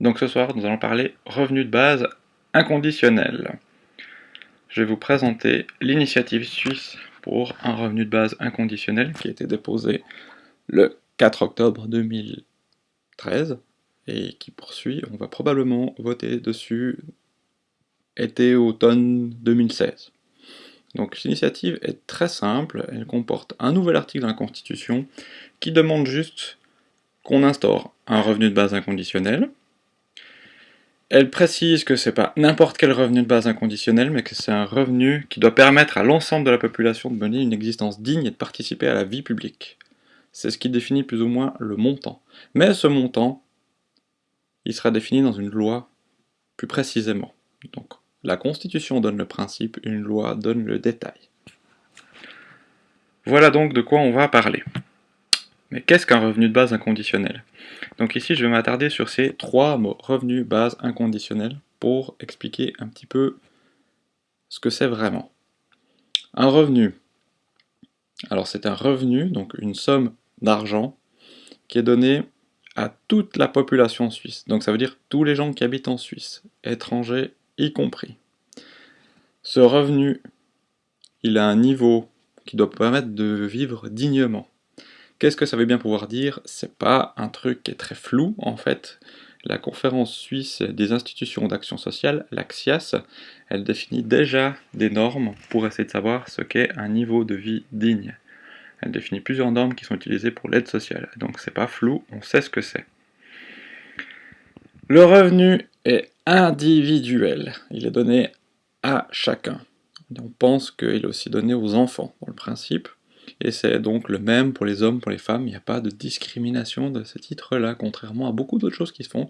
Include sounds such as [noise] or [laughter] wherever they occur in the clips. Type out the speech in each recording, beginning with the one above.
Donc ce soir, nous allons parler revenu de base inconditionnel. Je vais vous présenter l'initiative suisse pour un revenu de base inconditionnel qui a été déposé le 4 octobre 2013 et qui poursuit. On va probablement voter dessus été-automne 2016. Donc l'initiative est très simple, elle comporte un nouvel article dans la Constitution qui demande juste qu'on instaure un revenu de base inconditionnel, elle précise que c'est pas n'importe quel revenu de base inconditionnel, mais que c'est un revenu qui doit permettre à l'ensemble de la population de mener une existence digne et de participer à la vie publique. C'est ce qui définit plus ou moins le montant. Mais ce montant, il sera défini dans une loi plus précisément. Donc, la Constitution donne le principe, une loi donne le détail. Voilà donc de quoi on va parler. Mais qu'est-ce qu'un revenu de base inconditionnel? Donc ici, je vais m'attarder sur ces trois mots, revenu, base, inconditionnel, pour expliquer un petit peu ce que c'est vraiment. Un revenu, alors c'est un revenu, donc une somme d'argent, qui est donnée à toute la population suisse. Donc ça veut dire tous les gens qui habitent en Suisse, étrangers y compris. Ce revenu, il a un niveau qui doit permettre de vivre dignement. Qu'est-ce que ça veut bien pouvoir dire? C'est pas un truc qui est très flou, en fait. La conférence suisse des institutions d'action sociale, l'AXIAS, elle définit déjà des normes pour essayer de savoir ce qu'est un niveau de vie digne. Elle définit plusieurs normes qui sont utilisées pour l'aide sociale, donc c'est pas flou, on sait ce que c'est. Le revenu est individuel, il est donné à chacun. On pense qu'il est aussi donné aux enfants, dans le principe et c'est donc le même pour les hommes, pour les femmes, il n'y a pas de discrimination de ce titre-là, contrairement à beaucoup d'autres choses qui se font,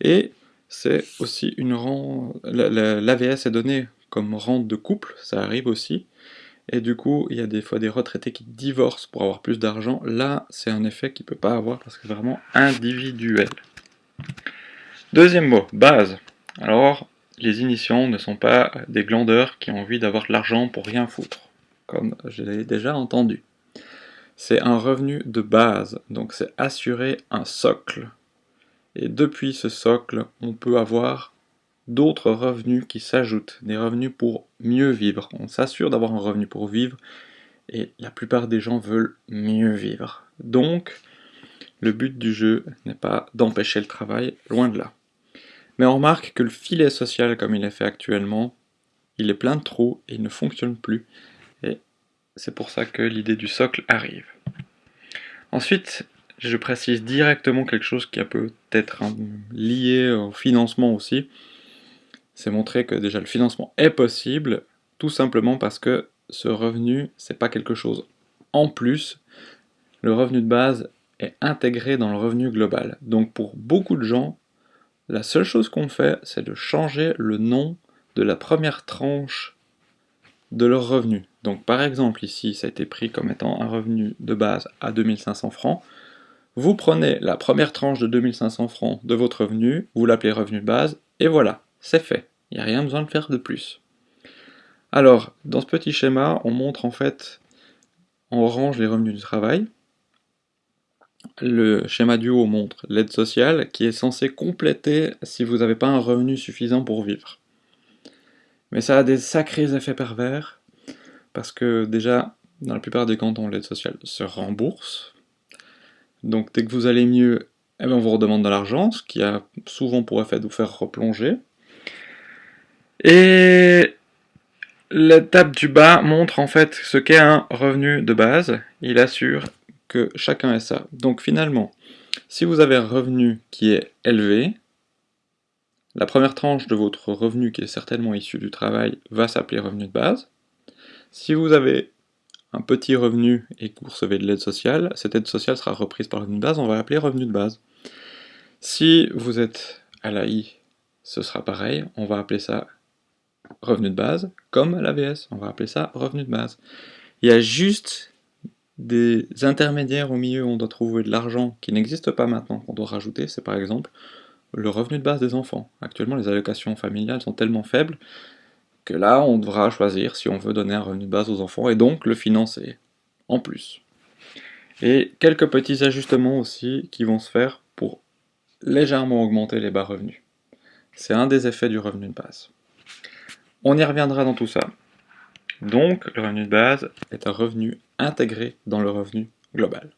et c'est aussi une rente, l'AVS est donné comme rente de couple, ça arrive aussi, et du coup, il y a des fois des retraités qui divorcent pour avoir plus d'argent, là, c'est un effet qu'il ne peut pas avoir parce que c'est vraiment individuel. Deuxième mot, base. Alors, les initiants ne sont pas des glandeurs qui ont envie d'avoir de l'argent pour rien foutre comme je l'ai déjà entendu. C'est un revenu de base, donc c'est assurer un socle. Et depuis ce socle, on peut avoir d'autres revenus qui s'ajoutent, des revenus pour mieux vivre. On s'assure d'avoir un revenu pour vivre, et la plupart des gens veulent mieux vivre. Donc, le but du jeu n'est pas d'empêcher le travail, loin de là. Mais on remarque que le filet social comme il est fait actuellement, il est plein de trous et il ne fonctionne plus. C'est pour ça que l'idée du socle arrive. Ensuite, je précise directement quelque chose qui peut être lié au financement aussi. C'est montrer que déjà le financement est possible, tout simplement parce que ce revenu, c'est pas quelque chose en plus. Le revenu de base est intégré dans le revenu global. Donc pour beaucoup de gens, la seule chose qu'on fait, c'est de changer le nom de la première tranche de leur revenu. Donc par exemple ici, ça a été pris comme étant un revenu de base à 2500 francs. Vous prenez la première tranche de 2500 francs de votre revenu, vous l'appelez revenu de base, et voilà, c'est fait. Il n'y a rien besoin de faire de plus. Alors, dans ce petit schéma, on montre en fait, on range les revenus du travail. Le schéma du haut montre l'aide sociale qui est censée compléter si vous n'avez pas un revenu suffisant pour vivre. Mais ça a des sacrés effets pervers, parce que déjà, dans la plupart des cantons, l'aide sociale se rembourse. Donc dès que vous allez mieux, eh ben, on vous redemande de l'argent, ce qui a souvent pour effet de vous faire replonger. Et l'étape du bas montre en fait ce qu'est un revenu de base. Il assure que chacun ait ça. Donc finalement, si vous avez un revenu qui est élevé, la première tranche de votre revenu, qui est certainement issu du travail, va s'appeler revenu de base. Si vous avez un petit revenu et que vous recevez de l'aide sociale, cette aide sociale sera reprise par revenu de base, on va l'appeler revenu de base. Si vous êtes à l'AI, ce sera pareil, on va appeler ça revenu de base, comme l'AVS, on va appeler ça revenu de base. Il y a juste des intermédiaires au milieu où on doit trouver de l'argent qui n'existe pas maintenant, qu'on doit rajouter, c'est par exemple le revenu de base des enfants. Actuellement, les allocations familiales sont tellement faibles que là, on devra choisir si on veut donner un revenu de base aux enfants et donc le financer en plus. Et quelques petits ajustements aussi qui vont se faire pour légèrement augmenter les bas revenus. C'est un des effets du revenu de base. On y reviendra dans tout ça. Donc, le revenu de base est un revenu intégré dans le revenu global.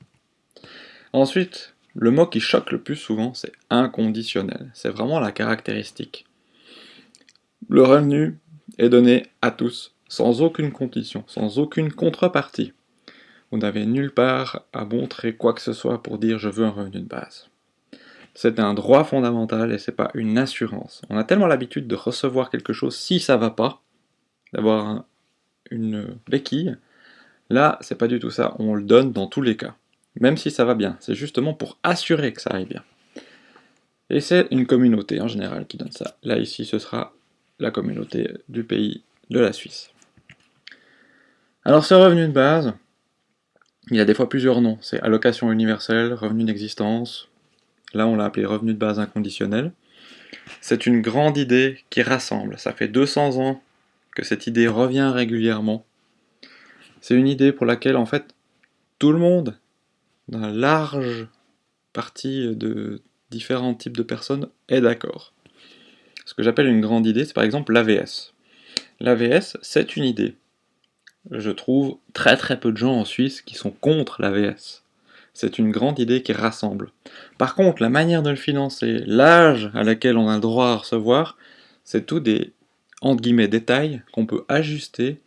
Ensuite, le mot qui choque le plus souvent, c'est inconditionnel. C'est vraiment la caractéristique. Le revenu est donné à tous, sans aucune condition, sans aucune contrepartie. Vous n'avez nulle part à montrer quoi que ce soit pour dire je veux un revenu de base. C'est un droit fondamental et c'est pas une assurance. On a tellement l'habitude de recevoir quelque chose si ça va pas, d'avoir une béquille. Là, c'est pas du tout ça, on le donne dans tous les cas. Même si ça va bien, c'est justement pour assurer que ça aille bien. Et c'est une communauté en général qui donne ça. Là, ici, ce sera la communauté du pays de la Suisse. Alors ce revenu de base, il a des fois plusieurs noms. C'est allocation universelle, revenu d'existence. Là, on l'a appelé revenu de base inconditionnel. C'est une grande idée qui rassemble. Ça fait 200 ans que cette idée revient régulièrement. C'est une idée pour laquelle, en fait, tout le monde, la large partie de différents types de personnes, est d'accord. Ce que j'appelle une grande idée, c'est par exemple l'AVS. L'AVS, c'est une idée je trouve très très peu de gens en Suisse qui sont contre l'AVS. C'est une grande idée qui rassemble. Par contre, la manière de le financer, l'âge à laquelle on a le droit à recevoir, c'est tout des entre guillemets détails qu'on peut ajuster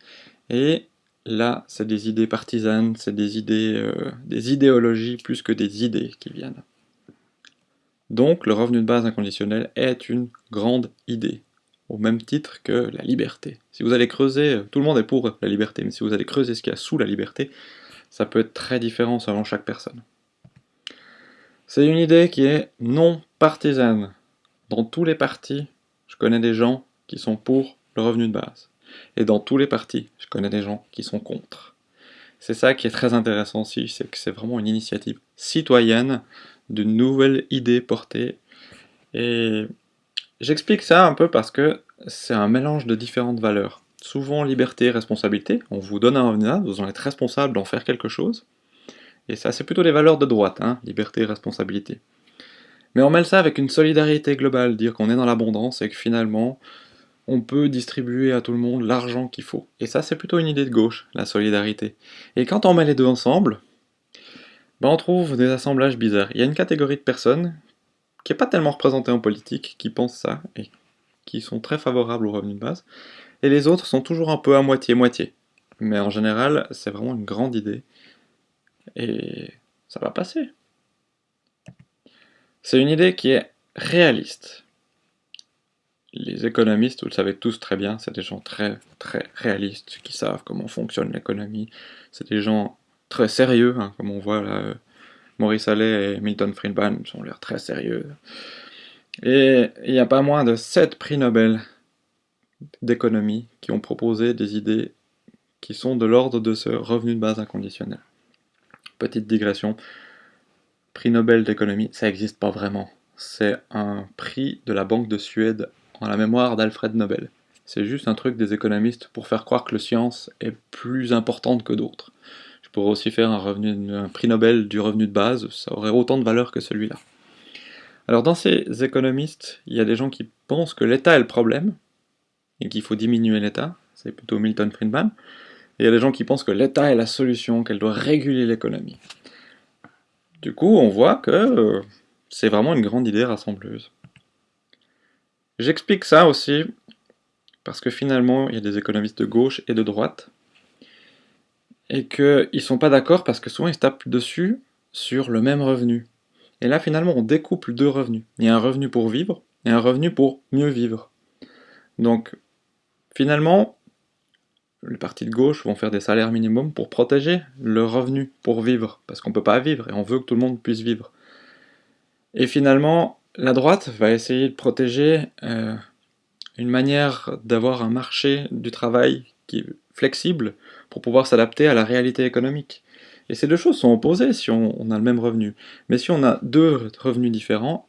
et là c'est des idées partisanes, c'est des idées euh, des idéologies plus que des idées qui viennent. Donc le revenu de base inconditionnel est une grande idée au même titre que la liberté. Si vous allez creuser, tout le monde est pour la liberté, mais si vous allez creuser ce qu'il y a sous la liberté, ça peut être très différent selon chaque personne. C'est une idée qui est non partisane. Dans tous les partis, je connais des gens qui sont pour le revenu de base. Et dans tous les partis, je connais des gens qui sont contre. C'est ça qui est très intéressant aussi, c'est que c'est vraiment une initiative citoyenne d'une nouvelle idée portée. Et J'explique ça un peu parce que c'est un mélange de différentes valeurs. Souvent liberté et responsabilité, on vous donne un revenu, vous en êtes responsable d'en faire quelque chose. Et ça, c'est plutôt les valeurs de droite, hein, liberté et responsabilité. Mais on mêle ça avec une solidarité globale, dire qu'on est dans l'abondance et que finalement, on peut distribuer à tout le monde l'argent qu'il faut. Et ça, c'est plutôt une idée de gauche, la solidarité. Et quand on met les deux ensemble, ben on trouve des assemblages bizarres. Il y a une catégorie de personnes qui n'est pas tellement représenté en politique, qui pensent ça, et qui sont très favorables au revenu de base, et les autres sont toujours un peu à moitié-moitié. Mais en général, c'est vraiment une grande idée, et ça va passer. C'est une idée qui est réaliste. Les économistes, vous le savez tous très bien, c'est des gens très très réalistes, qui savent comment fonctionne l'économie, c'est des gens très sérieux, hein, comme on voit là, Maurice Allais et Milton Friedman sont l'air très sérieux. Et il n'y a pas moins de 7 prix Nobel d'économie qui ont proposé des idées qui sont de l'ordre de ce revenu de base inconditionnel. Petite digression, prix Nobel d'économie, ça n'existe pas vraiment. C'est un prix de la Banque de Suède la mémoire d'Alfred Nobel. C'est juste un truc des économistes pour faire croire que la science est plus importante que d'autres pourrait aussi faire un, un prix Nobel du revenu de base, ça aurait autant de valeur que celui-là. Alors dans ces économistes, il y a des gens qui pensent que l'État est le problème, et qu'il faut diminuer l'État, c'est plutôt Milton Friedman, et il y a des gens qui pensent que l'État est la solution, qu'elle doit réguler l'économie. Du coup, on voit que euh, c'est vraiment une grande idée rassembleuse. J'explique ça aussi parce que finalement, il y a des économistes de gauche et de droite et qu'ils ne sont pas d'accord parce que souvent ils se tapent dessus sur le même revenu. Et là finalement on découple deux revenus. Il y a un revenu pour vivre et un revenu pour mieux vivre. Donc finalement, les partis de gauche vont faire des salaires minimums pour protéger le revenu pour vivre, parce qu'on ne peut pas vivre et on veut que tout le monde puisse vivre. Et finalement, la droite va essayer de protéger euh, une manière d'avoir un marché du travail qui est flexible pour pouvoir s'adapter à la réalité économique. Et ces deux choses sont opposées si on, a le même revenu. Mais si on a deux revenus différents,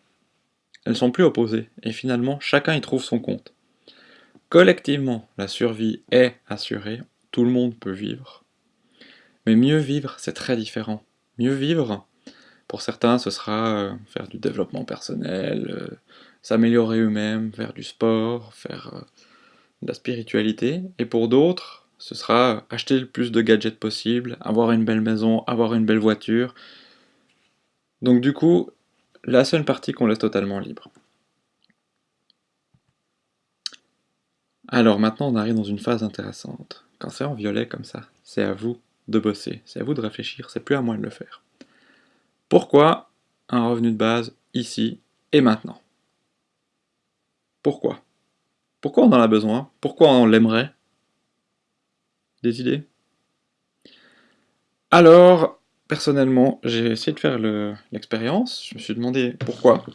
elles sont plus opposées. Et finalement, chacun y trouve son compte. Collectivement, la survie est assurée, tout le monde peut vivre. Mais mieux vivre, c'est très différent. Mieux vivre, Pour certains, ce sera euh, faire du développement personnel, euh, s'améliorer eux-mêmes, faire du sport, faire euh, de la spiritualité. Et pour d'autres, ce sera acheter le plus de gadgets possible, avoir une belle maison, avoir une belle voiture. Donc du coup, la seule partie qu'on laisse totalement libre. Alors maintenant, on arrive dans une phase intéressante. Quand c'est en violet comme ça, c'est à vous de bosser, c'est à vous de réfléchir, c'est plus à moi de le faire. Pourquoi un revenu de base ici et maintenant? Pourquoi? Pourquoi on en a besoin? Pourquoi on l'aimerait? Des idées? Alors, personnellement, j'ai essayé de faire l'expérience, je me suis demandé pourquoi.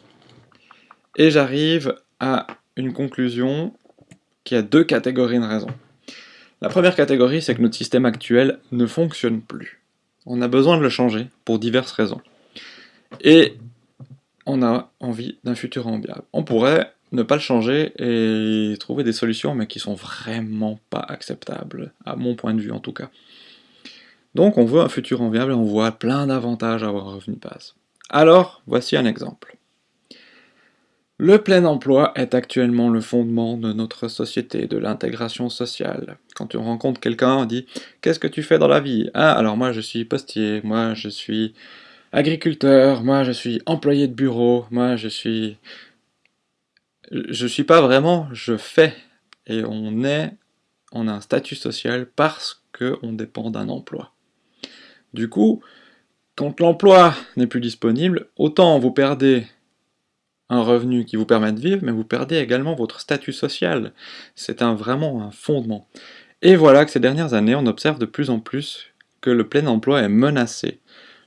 Et j'arrive à une conclusion qui a deux catégories de raisons. La première catégorie, c'est que notre système actuel ne fonctionne plus. On a besoin de le changer pour diverses raisons. Et on a envie d'un futur enviable. On pourrait ne pas le changer et trouver des solutions, mais qui sont vraiment pas acceptables, à mon point de vue en tout cas. Donc on veut un futur enviable et on voit plein d'avantages à avoir un revenu de base. Alors, voici un exemple. Le plein emploi est actuellement le fondement de notre société, de l'intégration sociale. Quand tu rencontres quelqu'un, on dit « Qu'est-ce que tu fais dans la vie ?»« Ah, alors moi je suis postier, moi je suis agriculteur, moi je suis employé de bureau, moi je suis... » Je suis pas vraiment, je fais. Et on est, on a un statut social parce qu'on dépend d'un emploi. Du coup, quand l'emploi n'est plus disponible, autant vous perdez un revenu qui vous permet de vivre, mais vous perdez également votre statut social. C'est vraiment un fondement. Et voilà que ces dernières années, on observe de plus en plus que le plein emploi est menacé.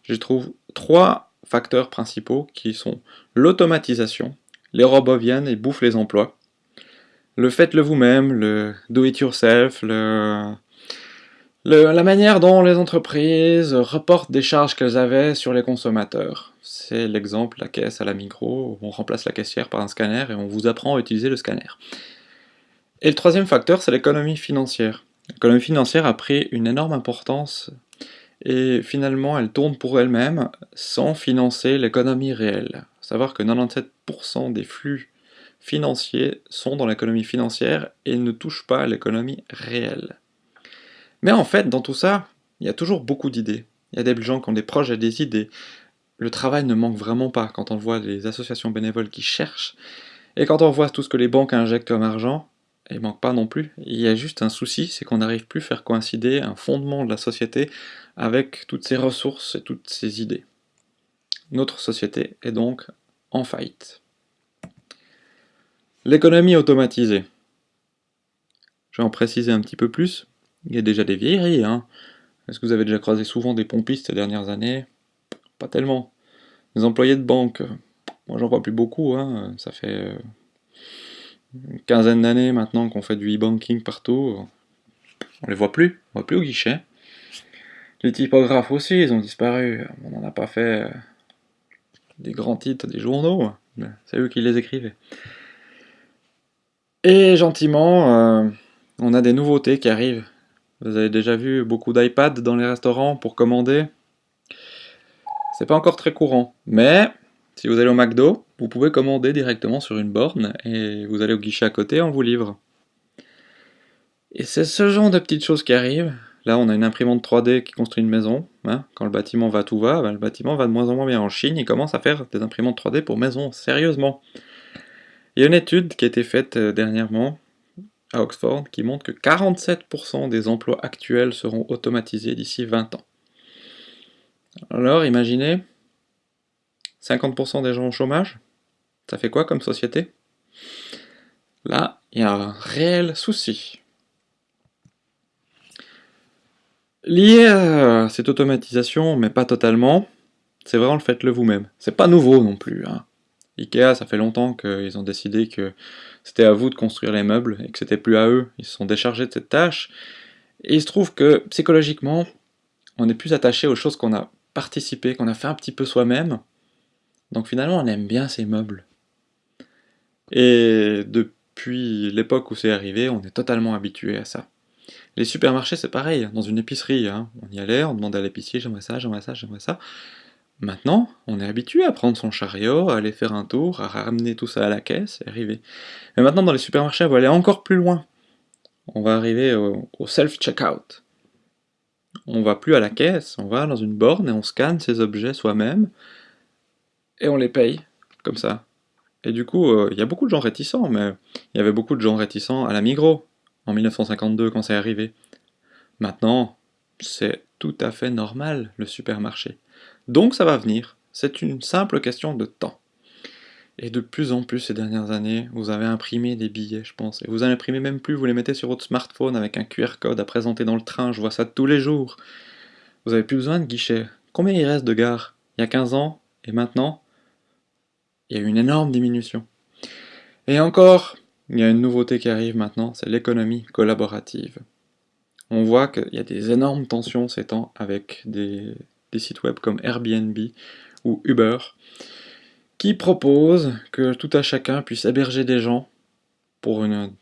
Je trouve trois facteurs principaux qui sont l'automatisation, les robots viennent et bouffent les emplois, le faites-le vous-même, le do-it-yourself, le... la manière dont les entreprises reportent des charges qu'elles avaient sur les consommateurs c'est l'exemple, la caisse à la micro, on remplace la caissière par un scanner et on vous apprend à utiliser le scanner. Et le troisième facteur, c'est l'économie financière. L'économie financière a pris une énorme importance et finalement elle tourne pour elle-même sans financer l'économie réelle. savoir que 97% des flux financiers sont dans l'économie financière et ne touchent pas l'économie réelle. Mais en fait, dans tout ça, il y a toujours beaucoup d'idées. Il y a des gens qui ont des projets, des idées, le travail ne manque vraiment pas quand on voit les associations bénévoles qui cherchent, et quand on voit tout ce que les banques injectent comme argent, il manque pas non plus. Il y a juste un souci, c'est qu'on n'arrive plus à faire coïncider un fondement de la société avec toutes ces ressources et toutes ces idées. Notre société est donc en faillite. L'économie automatisée. Je vais en préciser un petit peu plus. Il y a déjà des vieilleries. Hein. Est-ce que vous avez déjà croisé souvent des pompistes ces dernières années? Pas tellement. Les employés de banque, moi j'en vois plus beaucoup, hein. ça fait euh, une quinzaine d'années maintenant qu'on fait du e-banking partout, on les voit plus, on voit plus au guichet. Les typographes aussi, ils ont disparu, on n'en a pas fait euh, des grands titres des journaux, c'est eux qui les écrivaient. Et gentiment, euh, on a des nouveautés qui arrivent. Vous avez déjà vu beaucoup d'iPad dans les restaurants pour commander c'est pas encore très courant, mais si vous allez au McDo, vous pouvez commander directement sur une borne et vous allez au guichet à côté, on vous livre. Et c'est ce genre de petites choses qui arrivent. Là, on a une imprimante 3D qui construit une maison. Hein. Quand le bâtiment va tout va, ben, le bâtiment va de moins en moins bien. En Chine, ils commencent à faire des imprimantes 3D pour maison, sérieusement. Il y a une étude qui a été faite euh, dernièrement à Oxford qui montre que 47% des emplois actuels seront automatisés d'ici 20 ans. Alors, imaginez, 50% des gens au chômage, ça fait quoi comme société? Là, il y a un réel souci. Lié à cette automatisation, mais pas totalement, c'est vraiment le faites-le vous-même. C'est pas nouveau non plus. Hein. Ikea, ça fait longtemps qu'ils ont décidé que c'était à vous de construire les meubles et que c'était plus à eux. Ils se sont déchargés de cette tâche. Et il se trouve que psychologiquement, on est plus attaché aux choses qu'on a participer, qu'on a fait un petit peu soi-même. Donc finalement, on aime bien ces meubles. Et depuis l'époque où c'est arrivé, on est totalement habitué à ça. Les supermarchés, c'est pareil, dans une épicerie, hein. on y allait, on demandait à l'épicier, j'aimerais ça, j'aimerais ça, j'aimerais ça. Maintenant, on est habitué à prendre son chariot, à aller faire un tour, à ramener tout ça à la caisse et arriver. Mais maintenant, dans les supermarchés, on va aller encore plus loin. On va arriver au, self-checkout. On va plus à la caisse, on va dans une borne et on scanne ces objets soi-même et on les paye, comme ça. Et du coup, euh, il y a beaucoup de gens réticents, mais il y avait beaucoup de gens réticents à la Migros, en 1952, quand c'est arrivé. Maintenant, c'est tout à fait normal, le supermarché. Donc ça va venir, c'est une simple question de temps. Et de plus en plus ces dernières années, vous avez imprimé des billets, je pense. Et vous en imprimez même plus, vous les mettez sur votre smartphone avec un QR code à présenter dans le train, je vois ça tous les jours. Vous avez plus besoin de guichet. Combien il reste de gares? Il y a 15 ans, et maintenant Il y a une énorme diminution. Et encore, il y a une nouveauté qui arrive maintenant, c'est l'économie collaborative. On voit qu'il y a des énormes tensions ces temps avec des sites web comme Airbnb ou Uber, qui proposent que tout à chacun puisse héberger des gens pour un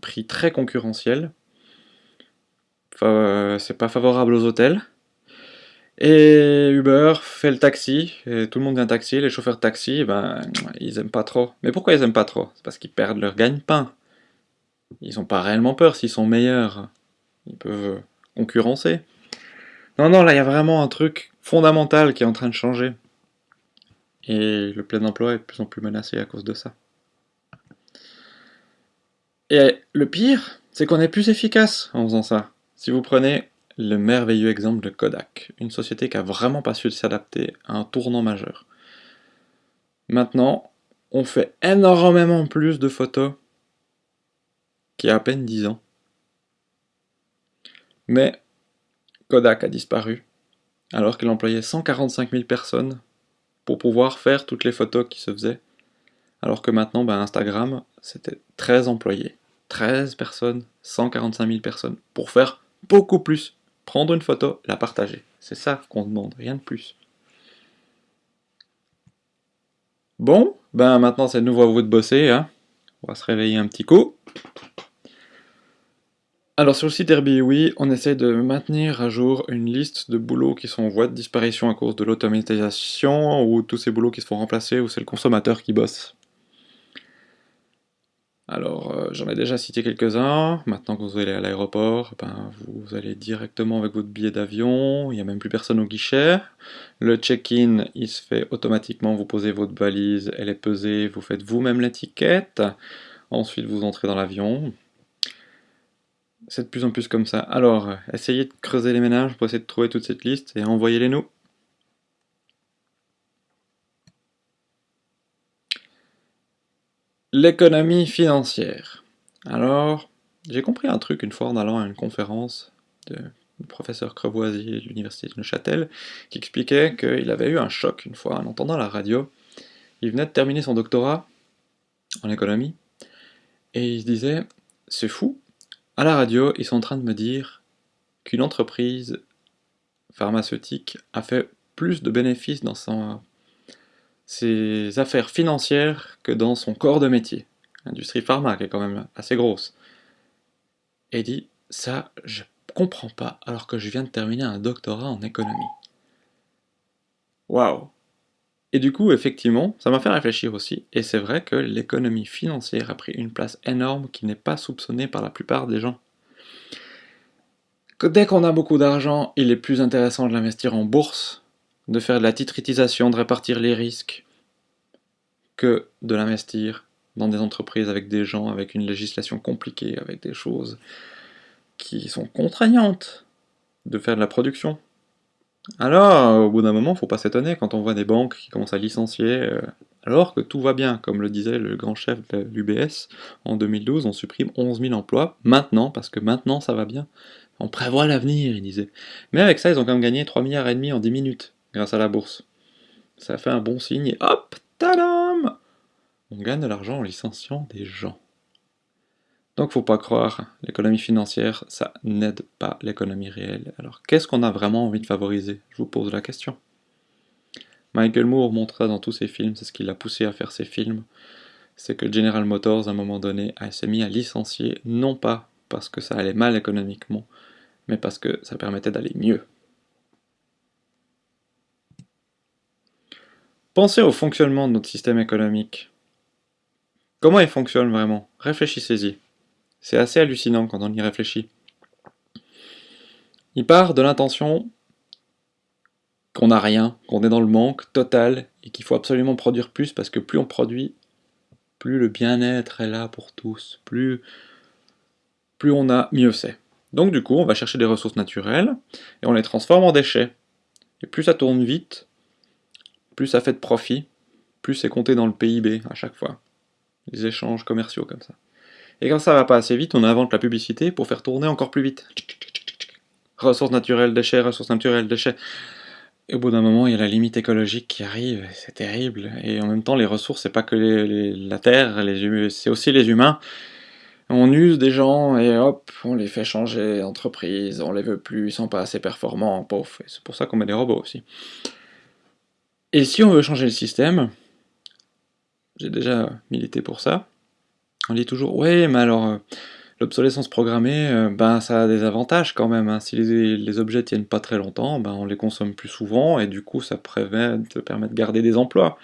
prix très concurrentiel. Enfin, c'est pas favorable aux hôtels. Et Uber fait le taxi, et tout le monde vient taxi, les chauffeurs de taxi, ben, ils aiment pas trop. Mais pourquoi ils aiment pas trop? C'est parce qu'ils perdent leur gagne-pain. Ils ont pas réellement peur s'ils sont meilleurs. Ils peuvent concurrencer. Non, non, là, il y a vraiment un truc fondamental qui est en train de changer. Et le plein emploi est de plus en plus menacé à cause de ça. Et le pire, c'est qu'on est plus efficace en faisant ça. Si vous prenez le merveilleux exemple de Kodak, une société qui a vraiment pas su s'adapter à un tournant majeur. Maintenant, on fait énormément plus de photos qu'il y a à peine 10 ans. Mais Kodak a disparu, alors qu'il employait 145 000 personnes pour pouvoir faire toutes les photos qui se faisaient, alors que maintenant, ben, Instagram, c'était 13 employés. 13 personnes, 145 000 personnes, pour faire beaucoup plus. Prendre une photo, la partager. C'est ça qu'on demande, rien de plus. Bon, ben maintenant c'est de nouveau à vous de bosser, hein. On va se réveiller un petit coup. Alors sur le site Airbnb, on essaie de maintenir à jour une liste de boulots qui sont en voie de disparition à cause de l'automatisation, ou tous ces boulots qui se font remplacer, ou c'est le consommateur qui bosse. Alors euh, j'en ai déjà cité quelques-uns, maintenant que vous allez à l'aéroport, ben, vous allez directement avec votre billet d'avion, il n'y a même plus personne au guichet. Le check-in, il se fait automatiquement, vous posez votre valise, elle est pesée, vous faites vous-même l'étiquette, ensuite vous entrez dans l'avion, c'est de plus en plus comme ça. Alors, essayez de creuser les ménages pour essayer de trouver toute cette liste et envoyez-les nous. L'économie financière. Alors, j'ai compris un truc une fois en allant à une conférence de professeur Crevoisier de l'université de Neuchâtel qui expliquait qu'il avait eu un choc une fois en entendant la radio. Il venait de terminer son doctorat en économie et il se disait c'est fou, à la radio, ils sont en train de me dire qu'une entreprise pharmaceutique a fait plus de bénéfices dans ses affaires financières que dans son corps de métier. L'industrie pharma, qui est quand même assez grosse. Et dit, ça, je comprends pas, alors que je viens de terminer un doctorat en économie. Waouh Et du coup, effectivement, ça m'a fait réfléchir aussi, et c'est vrai que l'économie financière a pris une place énorme qui n'est pas soupçonnée par la plupart des gens. Que dès qu'on a beaucoup d'argent, il est plus intéressant de l'investir en bourse, de faire de la titrisation, de répartir les risques, que de l'investir dans des entreprises avec des gens, avec une législation compliquée, avec des choses qui sont contraignantes de faire de la production. Alors, au bout d'un moment, faut pas s'étonner quand on voit des banques qui commencent à licencier, euh, alors que tout va bien, comme le disait le grand chef de l'UBS, en 2012, on supprime 11 000 emplois, maintenant, parce que maintenant ça va bien. On prévoit l'avenir, il disait. Mais avec ça, ils ont quand même gagné 3 milliards et demi en 10 minutes, grâce à la bourse. Ça fait un bon signe, et hop, tadam On gagne de l'argent en licenciant des gens. Donc faut pas croire, l'économie financière, ça n'aide pas l'économie réelle. Alors qu'est-ce qu'on a vraiment envie de favoriser? Je vous pose la question. Michael Moore montra dans tous ses films, c'est ce qui l'a poussé à faire ses films, c'est que General Motors, à un moment donné, s'est mis à licencier, non pas parce que ça allait mal économiquement, mais parce que ça permettait d'aller mieux. Pensez au fonctionnement de notre système économique. Comment il fonctionne vraiment? Réfléchissez-y. C'est assez hallucinant quand on y réfléchit. Il part de l'intention qu'on n'a rien, qu'on est dans le manque total et qu'il faut absolument produire plus parce que plus on produit, plus le bien-être est là pour tous, plus, plus on a, mieux c'est. Donc du coup, on va chercher des ressources naturelles et on les transforme en déchets. Et plus ça tourne vite, plus ça fait de profit, plus c'est compté dans le PIB à chaque fois. Les échanges commerciaux comme ça. Et quand ça va pas assez vite, on invente la publicité pour faire tourner encore plus vite. Ressources naturelles, déchets, ressources naturelles, déchets. Et au bout d'un moment, il y a la limite écologique qui arrive, c'est terrible. Et en même temps, les ressources, c'est pas que la terre, c'est aussi les humains. On use des gens et hop, on les fait changer d'entreprise, on les veut plus, ils sont pas assez performants, pauvre. C'est pour ça qu'on met des robots aussi. Et si on veut changer le système, j'ai déjà milité pour ça, on dit toujours, ouais, mais alors, euh, l'obsolescence programmée, euh, ben, ça a des avantages quand même. Hein. Si les, les, objets tiennent pas très longtemps, ben, on les consomme plus souvent, et du coup, ça permet de garder des emplois.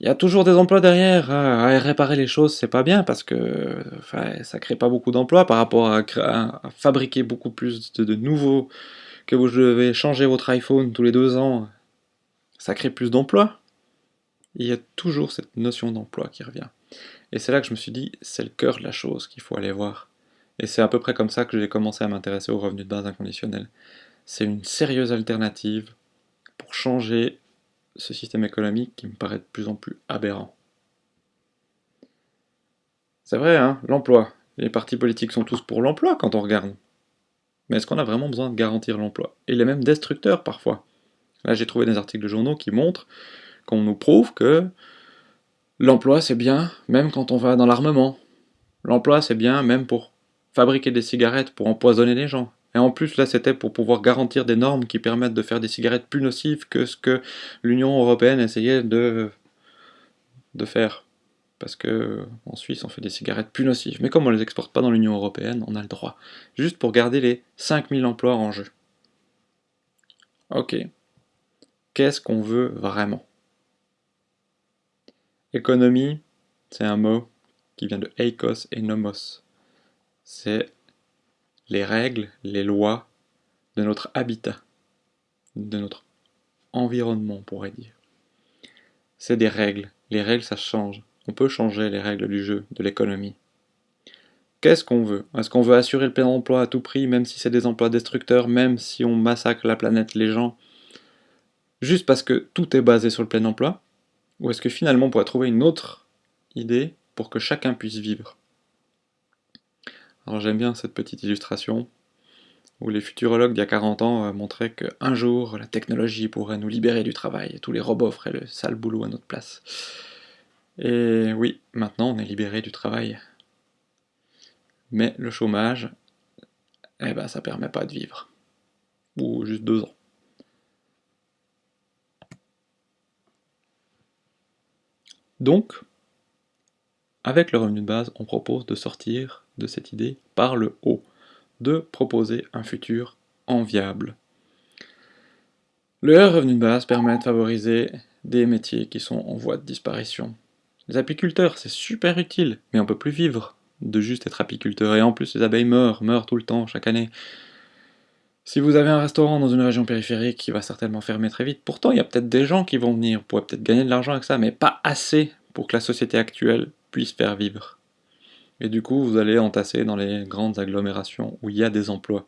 Il y a toujours des emplois derrière, hein. réparer les choses, c'est pas bien, parce que ça crée pas beaucoup d'emplois par rapport à, fabriquer beaucoup plus de nouveaux, que vous devez changer votre iPhone tous les deux ans, ça crée plus d'emplois. Il y a toujours cette notion d'emploi qui revient. Et c'est là que je me suis dit, c'est le cœur de la chose qu'il faut aller voir. Et c'est à peu près comme ça que j'ai commencé à m'intéresser aux revenus de base inconditionnels. C'est une sérieuse alternative pour changer ce système économique qui me paraît de plus en plus aberrant. C'est vrai, hein, l'emploi. Les partis politiques sont tous pour l'emploi quand on regarde. Mais est-ce qu'on a vraiment besoin de garantir l'emploi? Il est même destructeur parfois. Là, j'ai trouvé des articles de journaux qui montrent qu'on nous prouve que l'emploi, c'est bien, même quand on va dans l'armement. L'emploi, c'est bien, même pour fabriquer des cigarettes, pour empoisonner les gens. Et en plus, là, c'était pour pouvoir garantir des normes qui permettent de faire des cigarettes plus nocives que ce que l'Union Européenne essayait de, de faire. Parce que en Suisse, on fait des cigarettes plus nocives. Mais comme on ne les exporte pas dans l'Union Européenne, on a le droit. Juste pour garder les 5000 emplois en jeu. Ok, Qu'est-ce qu'on veut vraiment Économie, c'est un mot qui vient de eikos et nomos. C'est les règles, les lois de notre habitat, de notre environnement, on pourrait dire. C'est des règles. Les règles, ça change. On peut changer les règles du jeu, de l'économie. Qu'est-ce qu'on veut? Est-ce qu'on veut assurer le plein emploi à tout prix, même si c'est des emplois destructeurs, même si on massacre la planète, les gens? Juste parce que tout est basé sur le plein emploi Ou est-ce que finalement on pourrait trouver une autre idée pour que chacun puisse vivre? Alors j'aime bien cette petite illustration où les futurologues d'il y a 40 ans euh, montraient qu'un jour la technologie pourrait nous libérer du travail et tous les robots feraient le sale boulot à notre place. Et oui, maintenant on est libéré du travail. Mais le chômage, eh ben ça permet pas de vivre. Ou juste deux ans. Donc, avec le revenu de base, on propose de sortir de cette idée par le haut, de proposer un futur enviable. Le revenu de base permet de favoriser des métiers qui sont en voie de disparition. Les apiculteurs, c'est super utile, mais on peut plus vivre de juste être apiculteur, et en plus les abeilles meurent, meurent tout le temps, chaque année. Si vous avez un restaurant dans une région périphérique qui va certainement fermer très vite, pourtant il y a peut-être des gens qui vont venir, vous pourrez peut-être gagner de l'argent avec ça, mais pas assez pour que la société actuelle puisse faire vivre. Et du coup, vous allez entasser dans les grandes agglomérations où il y a des emplois.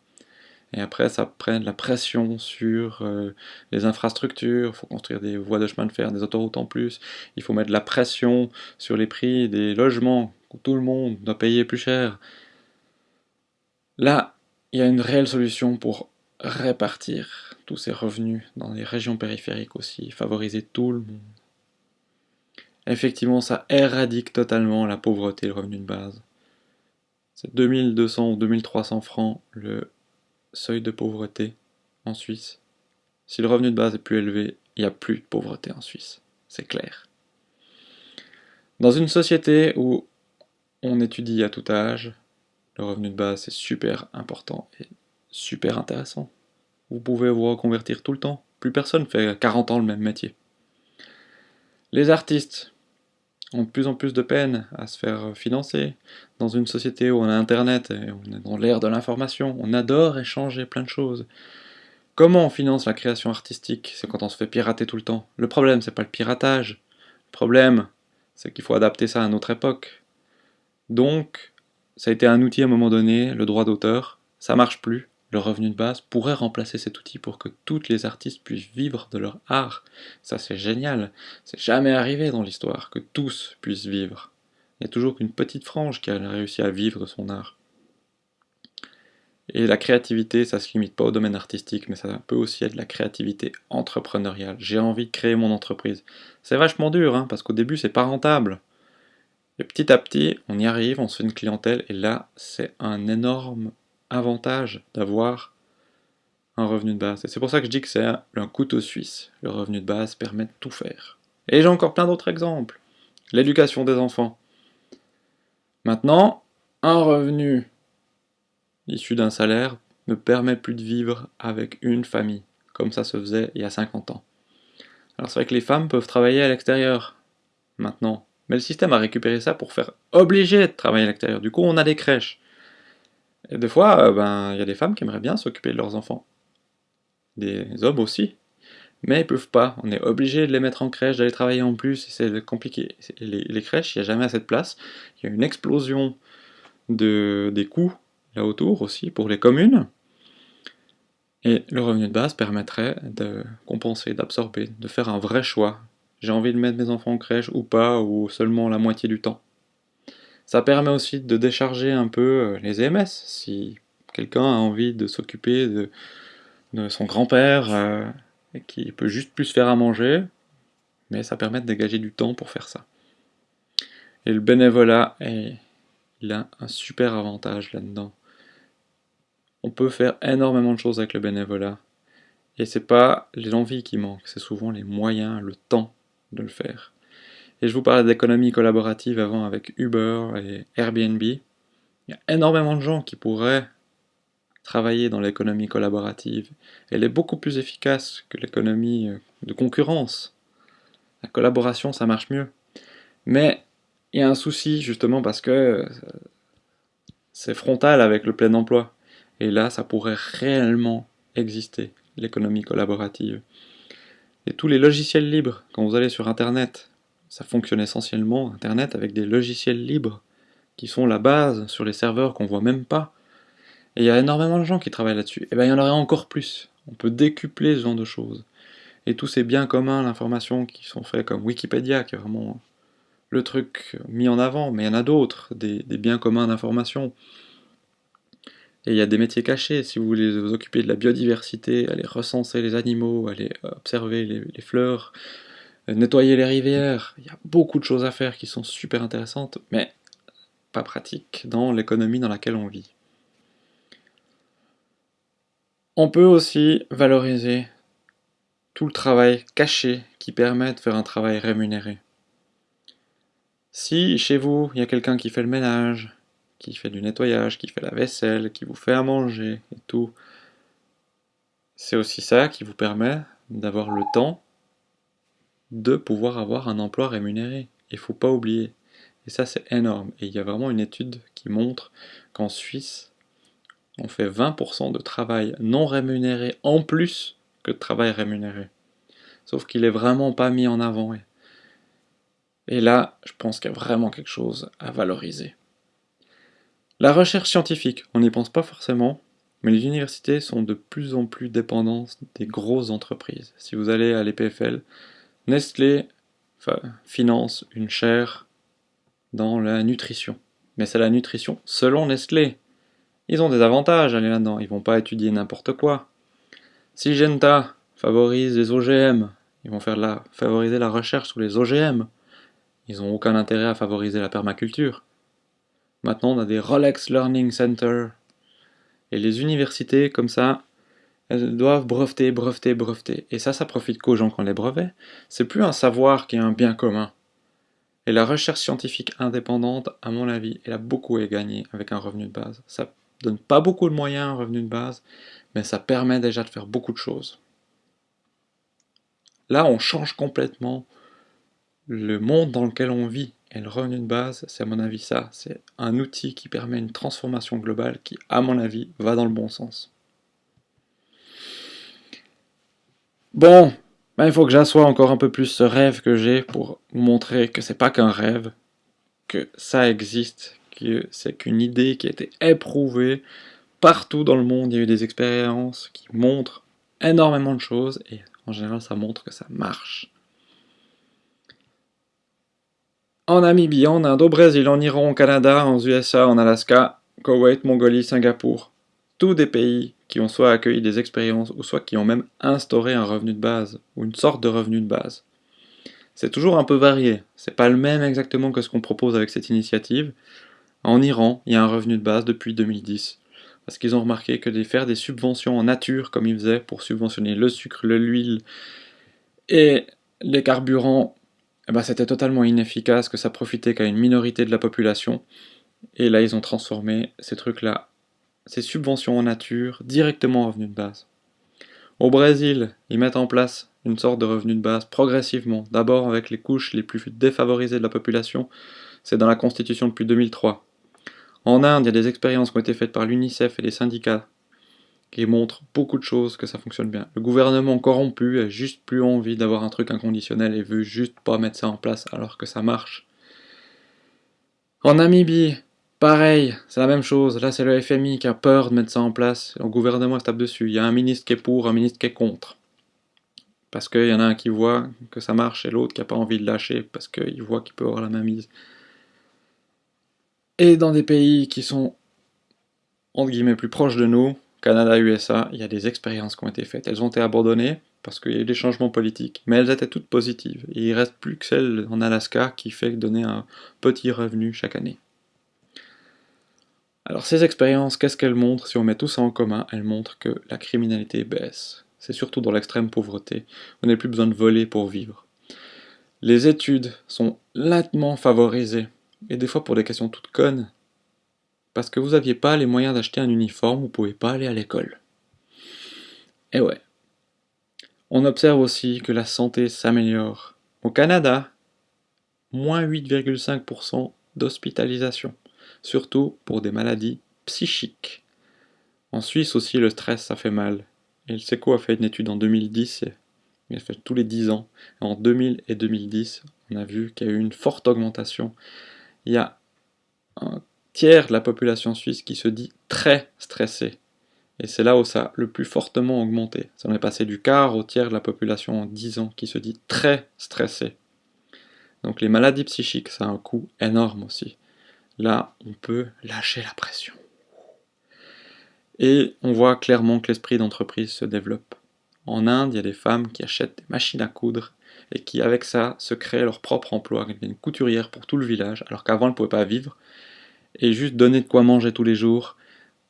Et après, ça prend de la pression sur euh, les infrastructures, il faut construire des voies de chemin de fer, des autoroutes en plus, il faut mettre de la pression sur les prix des logements, où tout le monde doit payer plus cher. Là, il y a une réelle solution pour répartir tous ces revenus dans les régions périphériques aussi, favoriser tout le monde. Effectivement, ça éradique totalement la pauvreté, le revenu de base. C'est 2200 ou 2300 francs le seuil de pauvreté en Suisse. Si le revenu de base est plus élevé, il n'y a plus de pauvreté en Suisse. C'est clair. Dans une société où on étudie à tout âge, le revenu de base c'est super important et super intéressant. Vous pouvez vous reconvertir tout le temps. Plus personne fait 40 ans le même métier. Les artistes ont de plus en plus de peine à se faire financer. Dans une société où on a Internet et on est dans l'ère de l'information, on adore échanger plein de choses. Comment on finance la création artistique? C'est quand on se fait pirater tout le temps. Le problème, c'est pas le piratage. Le problème, c'est qu'il faut adapter ça à notre époque. Donc, ça a été un outil à un moment donné, le droit d'auteur, ça marche plus. Le revenu de base pourrait remplacer cet outil pour que tous les artistes puissent vivre de leur art. Ça c'est génial. C'est jamais arrivé dans l'histoire que tous puissent vivre. Il n'y a toujours qu'une petite frange qui a réussi à vivre de son art. Et la créativité, ça se limite pas au domaine artistique, mais ça peut aussi être la créativité entrepreneuriale. J'ai envie de créer mon entreprise. C'est vachement dur, hein, parce qu'au début, c'est pas rentable. Et petit à petit, on y arrive, on se fait une clientèle, et là, c'est un énorme avantage d'avoir un revenu de base. Et c'est pour ça que je dis que c'est un couteau suisse. Le revenu de base permet de tout faire. Et j'ai encore plein d'autres exemples. L'éducation des enfants. Maintenant, un revenu issu d'un salaire ne permet plus de vivre avec une famille, comme ça se faisait il y a 50 ans. Alors c'est vrai que les femmes peuvent travailler à l'extérieur, maintenant. Mais le système a récupéré ça pour faire obliger de travailler à l'extérieur. Du coup, on a des crèches. Et des fois, euh, ben, il y a des femmes qui aimeraient bien s'occuper de leurs enfants. Des hommes aussi. Mais ils peuvent pas. On est obligé de les mettre en crèche, d'aller travailler en plus, c'est compliqué. Les, les, crèches, il n'y a jamais assez de place. Il y a une explosion de, des coûts là autour aussi pour les communes. Et le revenu de base permettrait de compenser, d'absorber, de faire un vrai choix. J'ai envie de mettre mes enfants en crèche ou pas, ou seulement la moitié du temps. Ça permet aussi de décharger un peu euh, les EMS, si quelqu'un a envie de s'occuper de, son grand-père, euh, et qui peut juste plus faire à manger, mais ça permet de dégager du temps pour faire ça. Et le bénévolat, il a un super avantage là-dedans. On peut faire énormément de choses avec le bénévolat. Et c'est pas l'envie qui manque, c'est souvent les moyens, le temps de le faire. Et je vous parlais d'économie collaborative avant avec Uber et Airbnb. Il y a énormément de gens qui pourraient travailler dans l'économie collaborative. Elle est beaucoup plus efficace que l'économie euh, de concurrence. La collaboration, ça marche mieux. Mais il y a un souci justement parce que euh, c'est frontal avec le plein emploi. Et là, ça pourrait réellement exister, l'économie collaborative. Et tous les logiciels libres, quand vous allez sur Internet, ça fonctionne essentiellement, Internet, avec des logiciels libres, qui sont la base sur les serveurs qu'on voit même pas. Et il y a énormément de gens qui travaillent là-dessus. Et eh bien il y en aurait encore plus. On peut décupler ce genre de choses. Et tous ces biens communs, l'information qui sont faits comme Wikipédia, qui est vraiment le truc mis en avant, mais il y en a d'autres, des, des biens communs d'information. Et il y a des métiers cachés, si vous voulez vous occuper de la biodiversité, aller recenser les animaux, aller observer les, fleurs, euh, nettoyer les rivières, il y a beaucoup de choses à faire qui sont super intéressantes, mais pas pratiques dans l'économie dans laquelle on vit. On peut aussi valoriser tout le travail caché qui permet de faire un travail rémunéré. Si chez vous, il y a quelqu'un qui fait le ménage, qui fait du nettoyage, qui fait la vaisselle, qui vous fait à manger et tout. C'est aussi ça qui vous permet d'avoir le temps de pouvoir avoir un emploi rémunéré. Il faut pas oublier. Et ça, c'est énorme. Et il y a vraiment une étude qui montre qu'en Suisse, on fait 20% de travail non rémunéré en plus que de travail rémunéré. Sauf qu'il est vraiment pas mis en avant. Et là, je pense qu'il y a vraiment quelque chose à valoriser. La recherche scientifique, on n'y pense pas forcément, mais les universités sont de plus en plus dépendantes des grosses entreprises. Si vous allez à l'EPFL, Nestlé finance une chaire dans la nutrition. Mais c'est la nutrition selon Nestlé. Ils ont des avantages à aller là-dedans, ils vont pas étudier n'importe quoi. Si Genta favorise les OGM, ils vont faire la, favoriser la recherche sur les OGM. Ils n'ont aucun intérêt à favoriser la permaculture. Maintenant, on a des Rolex Learning Center. Et les universités, comme ça, elles doivent breveter, breveter, breveter. Et ça, ça profite qu'aux gens qui ont les brevets. C'est plus un savoir qui est un bien commun. Et la recherche scientifique indépendante, à mon avis, elle a beaucoup à gagner avec un revenu de base. Ça donne pas beaucoup de moyens, un revenu de base, mais ça permet déjà de faire beaucoup de choses. Là, on change complètement le monde dans lequel on vit et le revenu de base, c'est à mon avis ça. C'est un outil qui permet une transformation globale qui, à mon avis, va dans le bon sens. Bon, ben, il faut que j'assoie encore un peu plus ce rêve que j'ai pour montrer que c'est pas qu'un rêve, que ça existe, que c'est qu'une idée qui a été éprouvée partout dans le monde. Il y a eu des expériences qui montrent énormément de choses et en général ça montre que ça marche. En Namibie, en Inde, au Brésil, en Iran, au Canada, en USA, en Alaska, Koweït, Mongolie, Singapour. Tous des pays qui ont soit accueilli des expériences ou soit qui ont même instauré un revenu de base ou une sorte de revenu de base. C'est toujours un peu varié, c'est pas le même exactement que ce qu'on propose avec cette initiative. En Iran, il y a un revenu de base depuis 2010 parce qu'ils ont remarqué que de faire des subventions en nature comme ils faisaient pour subventionner le sucre, l'huile et les carburants eh ben, c'était totalement inefficace, que ça profitait qu'à une minorité de la population. Et là, ils ont transformé ces trucs-là, ces subventions en nature, directement en revenu de base. Au Brésil, ils mettent en place une sorte de revenu de base progressivement, d'abord avec les couches les plus défavorisées de la population, c'est dans la Constitution depuis 2003. En Inde, il y a des expériences qui ont été faites par l'UNICEF et les syndicats qui montre beaucoup de choses que ça fonctionne bien. Le gouvernement corrompu a juste plus envie d'avoir un truc inconditionnel et veut juste pas mettre ça en place alors que ça marche. En Namibie, pareil, c'est la même chose. Là, c'est le FMI qui a peur de mettre ça en place. Le gouvernement se tape dessus. Il y a un ministre qui est pour, un ministre qui est contre. Parce qu'il y en a un qui voit que ça marche et l'autre qui n'a pas envie de lâcher parce qu'il voit qu'il peut avoir la mainmise. Et dans des pays qui sont, entre guillemets, plus proches de nous, Canada, USA, il y a des expériences qui ont été faites. Elles ont été abandonnées parce qu'il y a eu des changements politiques, mais elles étaient toutes positives. Et il reste plus que celle en Alaska qui fait donner un petit revenu chaque année. Alors ces expériences, qu'est-ce qu'elles montrent? Si on met tout ça en commun, elles montrent que la criminalité baisse. C'est surtout dans l'extrême pauvreté. On n'a plus besoin de voler pour vivre. Les études sont lentement favorisées, et des fois pour des questions toutes connes, parce que vous n'aviez pas les moyens d'acheter un uniforme, vous ne pouvez pas aller à l'école. Et ouais. On observe aussi que la santé s'améliore. Au Canada, moins 8,5% d'hospitalisation, surtout pour des maladies psychiques. En Suisse aussi, le stress, ça fait mal. Et le SECO a fait une étude en 2010, il a fait tous les 10 ans. en 2000 et 2010, on a vu qu'il y a eu une forte augmentation. Il y a tiers de la population suisse qui se dit très stressée. Et c'est là où ça a le plus fortement augmenté. Ça en est passé du quart au tiers de la population en 10 ans qui se dit très stressée. Donc les maladies psychiques, ça a un coût énorme aussi. Là, on peut lâcher la pression. Et on voit clairement que l'esprit d'entreprise se développe. En Inde, il y a des femmes qui achètent des machines à coudre et qui, avec ça, se créent leur propre emploi. Elles deviennent couturières pour tout le village, alors qu'avant, elles ne pouvaient pas vivre et juste donner de quoi manger tous les jours,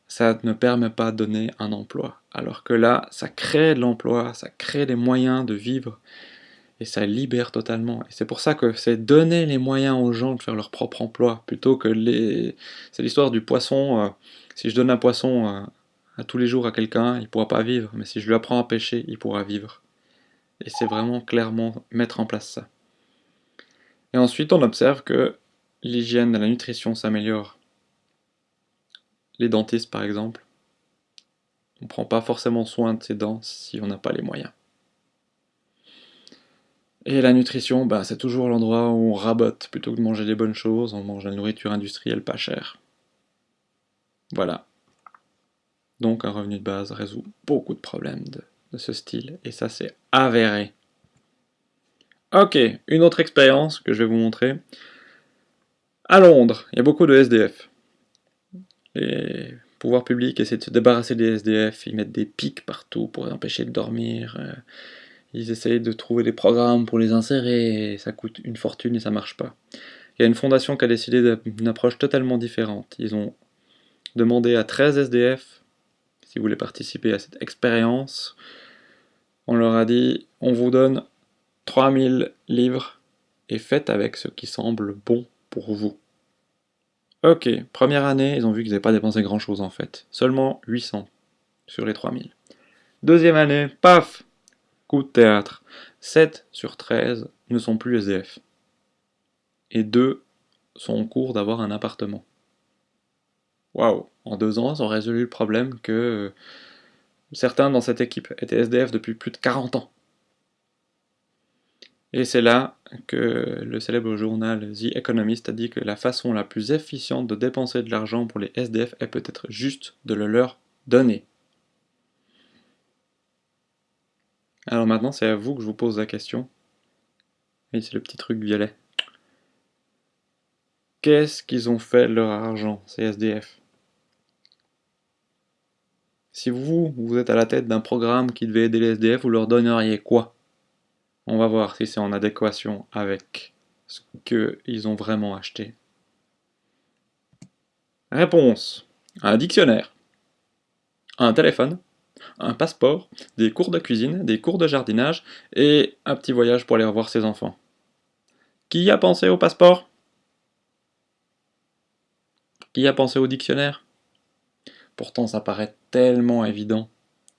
ça ne permet pas de donner un emploi. Alors que là, ça crée de l'emploi, ça crée des moyens de vivre, et ça libère totalement. Et c'est pour ça que c'est donner les moyens aux gens de faire leur propre emploi, plutôt que les... C'est l'histoire du poisson, euh, si je donne un poisson euh, à tous les jours à quelqu'un, il ne pourra pas vivre, mais si je lui apprends à pêcher, il pourra vivre. Et c'est vraiment clairement mettre en place ça. Et ensuite, on observe que l'hygiène et la nutrition s'améliorent. Les dentistes, par exemple, on ne prend pas forcément soin de ses dents si on n'a pas les moyens. Et la nutrition, bah, c'est toujours l'endroit où on rabote. Plutôt que de manger des bonnes choses, on mange la nourriture industrielle pas chère. Voilà. Donc un revenu de base résout beaucoup de problèmes de, de ce style, et ça c'est avéré. Ok, une autre expérience que je vais vous montrer. À Londres, il y a beaucoup de SDF. Les pouvoirs publics essaient de se débarrasser des SDF, ils mettent des pics partout pour les empêcher de dormir. Euh, ils essayent de trouver des programmes pour les insérer, ça coûte une fortune et ça marche pas. Il y a une fondation qui a décidé d'une approche totalement différente. Ils ont demandé à 13 SDF, si vous voulez participer à cette expérience, on leur a dit, on vous donne 3000 livres et faites avec ce qui semble bon pour vous. Ok, première année, ils ont vu qu'ils n'avaient pas dépensé grand chose en fait. Seulement 800 sur les 3000. Deuxième année, paf Coup de théâtre. 7 sur 13 ne sont plus SDF. et deux sont en cours d'avoir un appartement. Waouh En deux ans, ils ont résolu le problème que euh, certains dans cette équipe étaient SDF depuis plus de 40 ans. Et c'est là que le célèbre journal The Economist a dit que la façon la plus efficiente de dépenser de l'argent pour les SDF est peut-être juste de le leur donner. Alors maintenant, c'est à vous que je vous pose la question. Oui, c'est le petit truc violet. Qu'est-ce qu'ils ont fait de leur argent, ces SDF Si vous, vous êtes à la tête d'un programme qui devait aider les SDF, vous leur donneriez quoi? On va voir si c'est en adéquation avec ce qu'ils ont vraiment acheté. Réponse. Un dictionnaire. Un téléphone un passeport, des cours de cuisine, des cours de jardinage et un petit voyage pour aller revoir ses enfants. Qui a pensé au passeport? Qui a pensé au dictionnaire? Pourtant ça paraît tellement évident.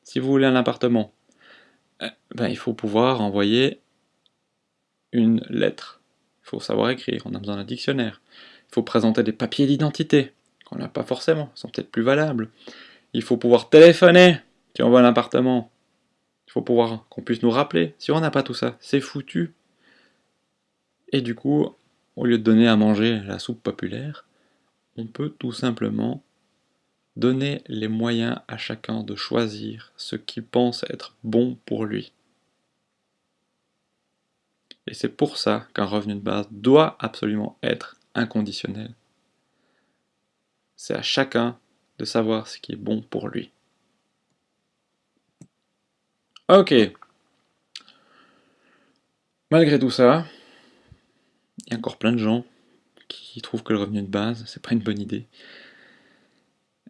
Si vous voulez un appartement, ben, il faut pouvoir envoyer une lettre. Il faut savoir écrire, on a besoin d'un dictionnaire. Il faut présenter des papiers d'identité, qu'on n'a pas forcément, ils sont peut-être plus valables. Il faut pouvoir téléphoner, si on veut un appartement, il faut pouvoir qu'on puisse nous rappeler. Si on n'a pas tout ça, c'est foutu. Et du coup, au lieu de donner à manger la soupe populaire, on peut tout simplement donner les moyens à chacun de choisir ce qui pense être bon pour lui. Et c'est pour ça qu'un revenu de base doit absolument être inconditionnel. C'est à chacun de savoir ce qui est bon pour lui. Ok. Malgré tout ça, il y a encore plein de gens qui trouvent que le revenu de base, c'est pas une bonne idée.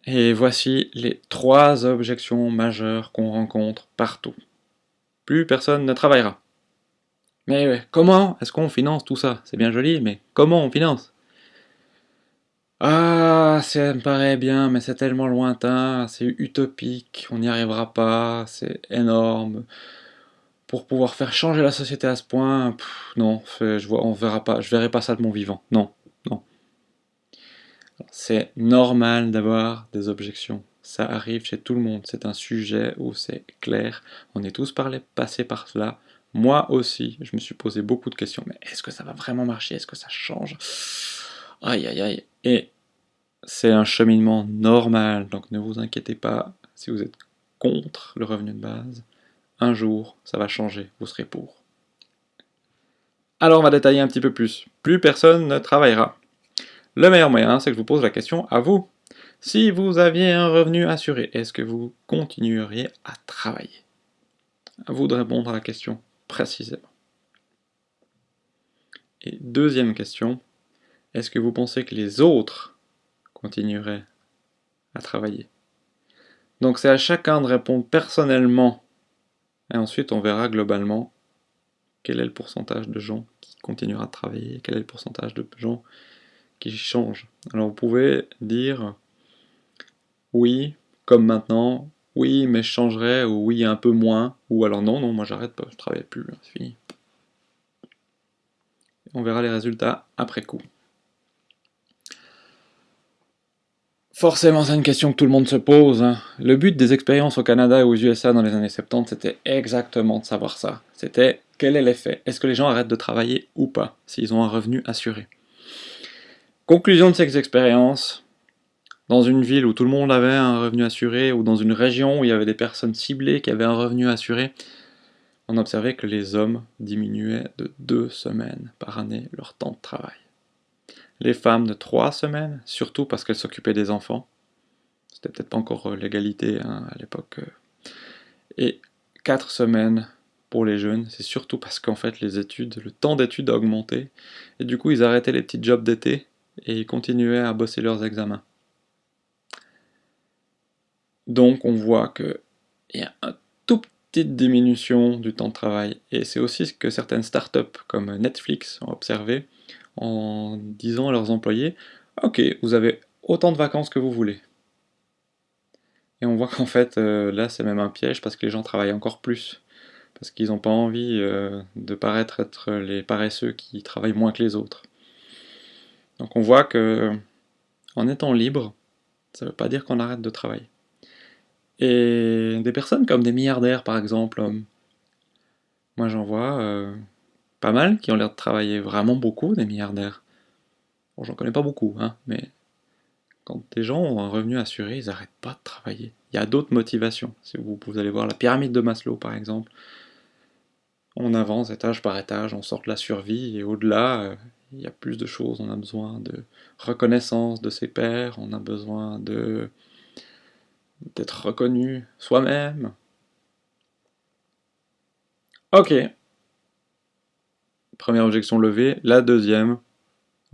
Et voici les trois objections majeures qu'on rencontre partout. Plus personne ne travaillera. Mais comment est-ce qu'on finance tout ça? C'est bien joli, mais comment on finance? Ah, ça me paraît bien, mais c'est tellement lointain, c'est utopique, on n'y arrivera pas, c'est énorme. Pour pouvoir faire changer la société à ce point, non, je vois, on pas, je verrai pas ça de mon vivant. Non. C'est normal d'avoir des objections. Ça arrive chez tout le monde. C'est un sujet où c'est clair. On est tous parlé, passés par cela. Moi aussi, je me suis posé beaucoup de questions. Mais est-ce que ça va vraiment marcher? Est-ce que ça change? Aïe, aïe, aïe. Et c'est un cheminement normal, donc ne vous inquiétez pas si vous êtes contre le revenu de base. Un jour, ça va changer, vous serez pour. Alors on va détailler un petit peu plus. Plus personne ne travaillera. Le meilleur moyen, c'est que je vous pose la question à vous. Si vous aviez un revenu assuré, est-ce que vous continueriez à travailler? À vous de répondre à la question précisément. Et deuxième question, est-ce que vous pensez que les autres continueraient à travailler? Donc c'est à chacun de répondre personnellement, et ensuite on verra globalement quel est le pourcentage de gens qui continuera à travailler, quel est le pourcentage de gens qui changent. Alors vous pouvez dire oui, comme maintenant, oui, mais je changerai, ou oui, un peu moins, ou alors non, non, moi j'arrête pas, je travaille plus, c'est fini. On verra les résultats après coup. Forcément, c'est une question que tout le monde se pose. Hein. Le but des expériences au Canada et aux USA dans les années 70, c'était exactement de savoir ça. C'était quel est l'effet? Est-ce que les gens arrêtent de travailler ou pas, s'ils ont un revenu assuré? Conclusion de ces expériences, dans une ville où tout le monde avait un revenu assuré, ou dans une région où il y avait des personnes ciblées qui avaient un revenu assuré, on observait que les hommes diminuaient de deux semaines par année leur temps de travail les femmes de trois semaines, surtout parce qu'elles s'occupaient des enfants. C'était peut-être pas encore euh, l'égalité hein, à l'époque. Euh. Et quatre semaines pour les jeunes, c'est surtout parce qu'en fait les études, le temps d'études a augmenté, et du coup ils arrêtaient les petits jobs d'été et ils continuaient à bosser leurs examens. Donc on voit qu'il y a une tout petite diminution du temps de travail, et c'est aussi ce que certaines startups comme Netflix ont observé, en disant à leurs employés Ok, vous avez autant de vacances que vous voulez. Et on voit qu'en fait, euh, là, c'est même un piège parce que les gens travaillent encore plus. Parce qu'ils n'ont pas envie euh, de paraître être les paresseux qui travaillent moins que les autres. Donc on voit que en étant libre, ça ne veut pas dire qu'on arrête de travailler. Et des personnes comme des milliardaires par exemple, euh, moi j'en vois euh, pas mal qui ont l'air de travailler vraiment beaucoup, des milliardaires. Bon, j'en connais pas beaucoup, hein, mais quand des gens ont un revenu assuré, ils n'arrêtent pas de travailler. Il y a d'autres motivations. Si vous, allez voir la pyramide de Maslow par exemple, on avance étage par étage, on sort de la survie, et au-delà, euh, il y a plus de choses. On a besoin de reconnaissance de ses pairs, on a besoin d'être reconnu soi-même. Ok. Première objection levée. La deuxième,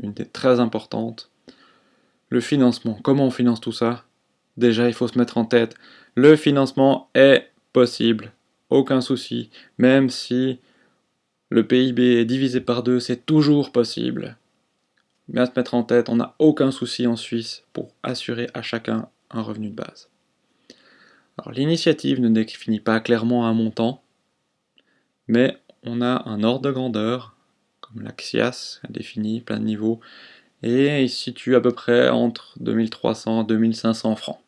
une très importantes, le financement. Comment on finance tout ça? Déjà, il faut se mettre en tête, le financement est possible, aucun souci, même si le PIB est divisé par deux, c'est toujours possible. Bien se mettre en tête, on n'a aucun souci en Suisse pour assurer à chacun un revenu de base. Alors l'initiative ne définit pas clairement un montant, mais on a un ordre de grandeur, comme l'Axias a défini, plein de niveaux, et il se situe à peu près entre 2300 et 2500 francs.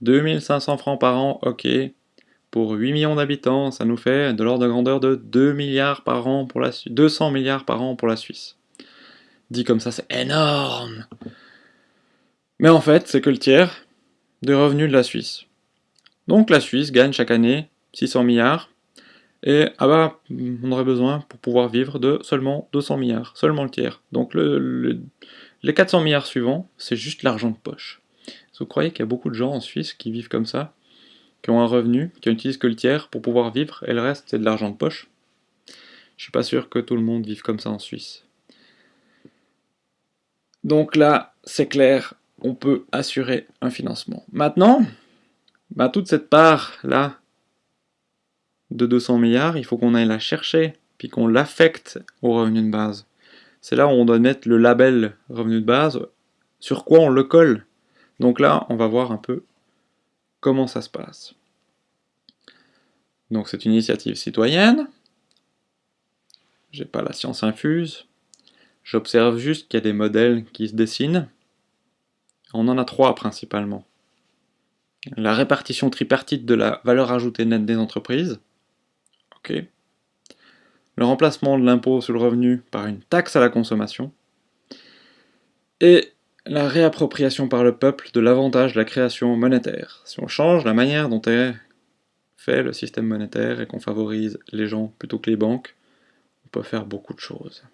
2500 francs par an, ok. Pour 8 millions d'habitants, ça nous fait de l'ordre de grandeur de 2 milliards par an pour la 200 milliards par an pour la Suisse. Dit comme ça, c'est énorme Mais en fait, c'est que le tiers des revenus de la Suisse. Donc la Suisse gagne chaque année 600 milliards, et ah bah, on aurait besoin pour pouvoir vivre de seulement 200 milliards, seulement le tiers. Donc le, les 400 milliards suivants, c'est juste l'argent de poche. Vous croyez qu'il y a beaucoup de gens en Suisse qui vivent comme ça, qui ont un revenu, qui n'utilisent que le tiers pour pouvoir vivre, et le reste c'est de l'argent de poche Je suis pas sûr que tout le monde vive comme ça en Suisse. Donc là, c'est clair, on peut assurer un financement. Maintenant, bah, toute cette part-là de 200 milliards, il faut qu'on aille la chercher, puis qu'on l'affecte au revenu de base. C'est là où on doit mettre le label revenu de base, sur quoi on le colle. Donc là, on va voir un peu comment ça se passe? Donc c'est une initiative citoyenne. J'ai pas la science infuse. J'observe juste qu'il y a des modèles qui se dessinent. On en a trois principalement. La répartition tripartite de la valeur ajoutée nette des entreprises. Ok. Le remplacement de l'impôt sur le revenu par une taxe à la consommation. Et la réappropriation par le peuple de l'avantage de la création monétaire. Si on change la manière dont est fait le système monétaire et qu'on favorise les gens plutôt que les banques, on peut faire beaucoup de choses.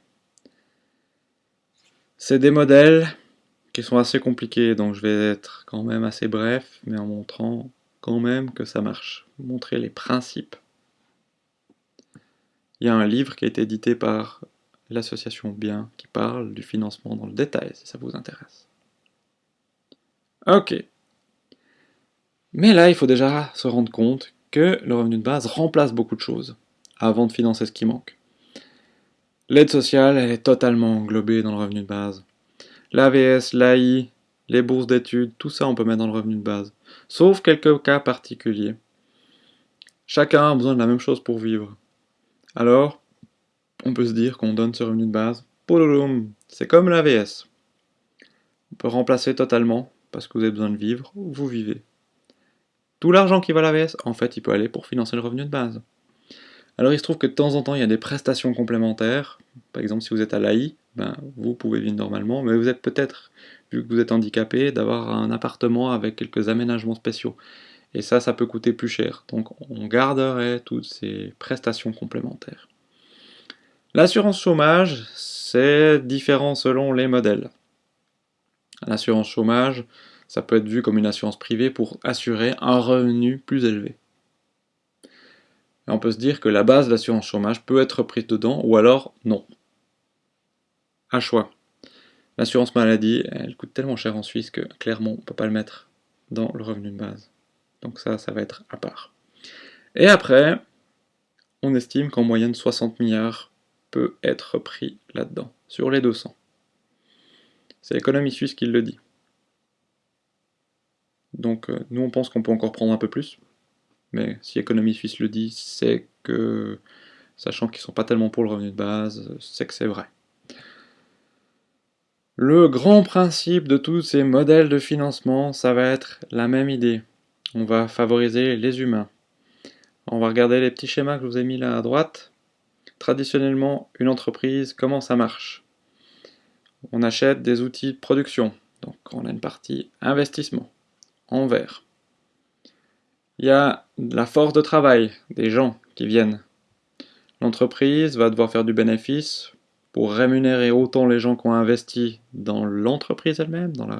C'est des modèles qui sont assez compliqués, donc je vais être quand même assez bref, mais en montrant quand même que ça marche. Montrer les principes. Il y a un livre qui a été édité par l'association Bien qui parle du financement dans le détail, si ça vous intéresse. Ok. Mais là, il faut déjà se rendre compte que le revenu de base remplace beaucoup de choses avant de financer ce qui manque. L'aide sociale, est totalement englobée dans le revenu de base. L'AVS, l'AI, les bourses d'études, tout ça on peut mettre dans le revenu de base. Sauf quelques cas particuliers. Chacun a besoin de la même chose pour vivre. Alors, on peut se dire qu'on donne ce revenu de base. C'est comme l'AVS. On peut remplacer totalement, parce que vous avez besoin de vivre, vous vivez. Tout l'argent qui va à l'AVS, en fait, il peut aller pour financer le revenu de base. Alors il se trouve que de temps en temps, il y a des prestations complémentaires. Par exemple, si vous êtes à l'AI, ben, vous pouvez vivre normalement, mais vous êtes peut-être, vu que vous êtes handicapé, d'avoir un appartement avec quelques aménagements spéciaux. Et ça, ça peut coûter plus cher. Donc on garderait toutes ces prestations complémentaires. L'assurance chômage, c'est différent selon les modèles. L'assurance chômage, ça peut être vu comme une assurance privée pour assurer un revenu plus élevé. On peut se dire que la base de l'assurance chômage peut être prise dedans, ou alors non. À choix. L'assurance maladie, elle coûte tellement cher en Suisse que clairement on ne peut pas le mettre dans le revenu de base. Donc ça, ça va être à part. Et après, on estime qu'en moyenne 60 milliards peut être pris là-dedans, sur les 200. C'est l'économie suisse qui le dit. Donc euh, nous on pense qu'on peut encore prendre un peu plus, mais si l'économie suisse le dit, c'est que, sachant qu'ils sont pas tellement pour le revenu de base, c'est que c'est vrai. Le grand principe de tous ces modèles de financement, ça va être la même idée. On va favoriser les humains. On va regarder les petits schémas que je vous ai mis là à droite. Traditionnellement, une entreprise, comment ça marche? On achète des outils de production. Donc on a une partie investissement, en vert. Il y a la force de travail, des gens qui viennent. L'entreprise va devoir faire du bénéfice pour rémunérer autant les gens qui ont investi dans l'entreprise elle-même, dans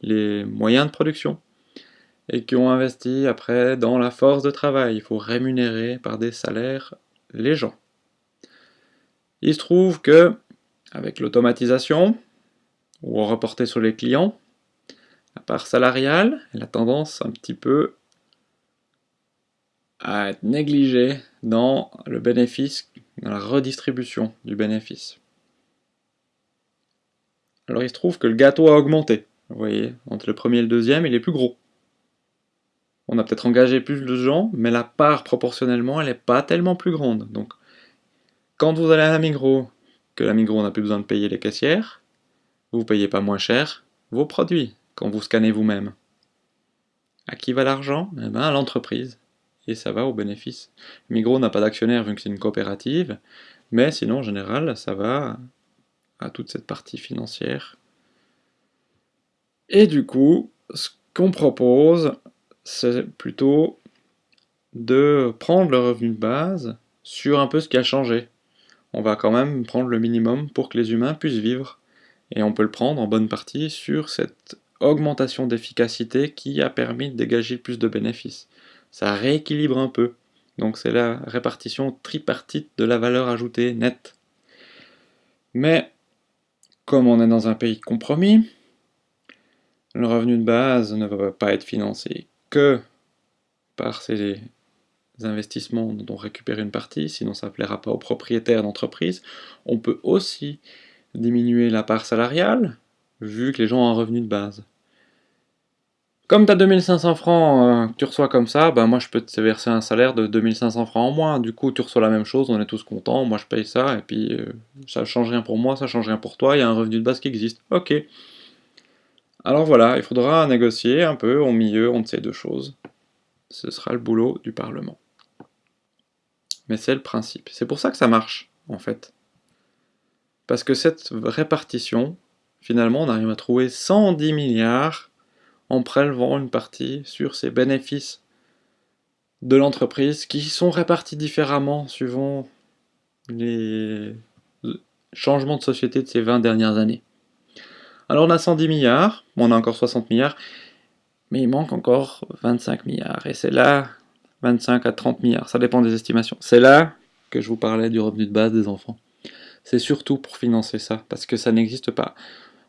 les moyens de production, et qui ont investi après dans la force de travail. Il faut rémunérer par des salaires les gens. Il se trouve que, avec l'automatisation, ou reporter sur les clients, la part salariale, elle a tendance un petit peu à être négligée dans le bénéfice, dans la redistribution du bénéfice. Alors il se trouve que le gâteau a augmenté. Vous voyez, entre le premier et le deuxième, il est plus gros. On a peut-être engagé plus de gens, mais la part proportionnellement, elle n'est pas tellement plus grande. Donc, quand vous allez à la Migros, que la Migros n'a plus besoin de payer les caissières, vous ne payez pas moins cher vos produits quand vous scannez vous-même. À qui va l'argent? Eh bien à l'entreprise. Et ça va au bénéfice. Migros n'a pas d'actionnaire vu que c'est une coopérative, mais sinon en général ça va à toute cette partie financière. Et du coup, ce qu'on propose, c'est plutôt de prendre le revenu de base sur un peu ce qui a changé. On va quand même prendre le minimum pour que les humains puissent vivre. Et on peut le prendre en bonne partie sur cette augmentation d'efficacité qui a permis de dégager plus de bénéfices. Ça rééquilibre un peu. Donc c'est la répartition tripartite de la valeur ajoutée nette. Mais comme on est dans un pays compromis, le revenu de base ne va pas être financé que par ces investissements dont on récupère une partie, sinon ça ne plaira pas aux propriétaires d'entreprise. On peut aussi diminuer la part salariale, vu que les gens ont un revenu de base. Comme tu as 2500 francs euh, que tu reçois comme ça, ben moi je peux te verser un salaire de 2500 francs en moins. Du coup, tu reçois la même chose, on est tous contents, moi je paye ça, et puis euh, ça change rien pour moi, ça change rien pour toi, il y a un revenu de base qui existe. Ok. Alors voilà, il faudra négocier un peu au milieu entre ces deux choses. Ce sera le boulot du Parlement. Mais c'est le principe. C'est pour ça que ça marche, en fait. Parce que cette répartition, finalement, on arrive à trouver 110 milliards en prélevant une partie sur ces bénéfices de l'entreprise qui sont répartis différemment suivant les changements de société de ces 20 dernières années. Alors on a 110 milliards, on a encore 60 milliards, mais il manque encore 25 milliards. Et c'est là, 25 à 30 milliards, ça dépend des estimations. C'est là que je vous parlais du revenu de base des enfants. C'est surtout pour financer ça, parce que ça n'existe pas.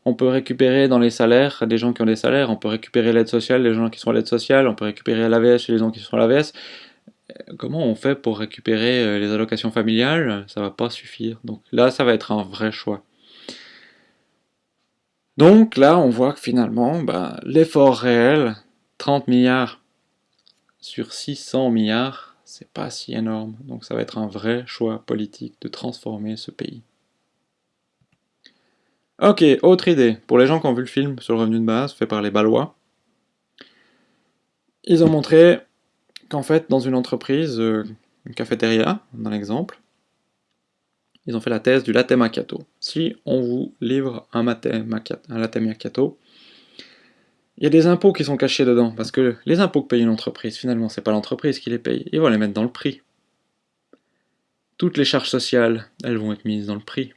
On peut récupérer dans les salaires des gens qui ont des salaires, on peut récupérer l'aide sociale des gens qui sont à l'aide sociale, on peut récupérer l'AVS chez les gens qui sont à l'AVS. Euh, comment on fait pour récupérer euh, les allocations familiales? Ça va pas suffire. Donc là, ça va être un vrai choix. Donc là, on voit que finalement, bah, l'effort réel, 30 milliards sur 600 milliards, c'est pas si énorme. Donc ça va être un vrai choix politique de transformer ce pays. Ok, autre idée. Pour les gens qui ont vu le film sur le revenu de base, fait par les Balois, ils ont montré qu'en fait, dans une entreprise, euh, une cafétéria, dans l'exemple, ils ont fait la thèse du latte macchiato. Si on vous livre un, latte macchiato, il y a des impôts qui sont cachés dedans, parce que les impôts que paye une entreprise, finalement, c'est pas l'entreprise qui les paye, ils vont les mettre dans le prix. Toutes les charges sociales, elles vont être mises dans le prix.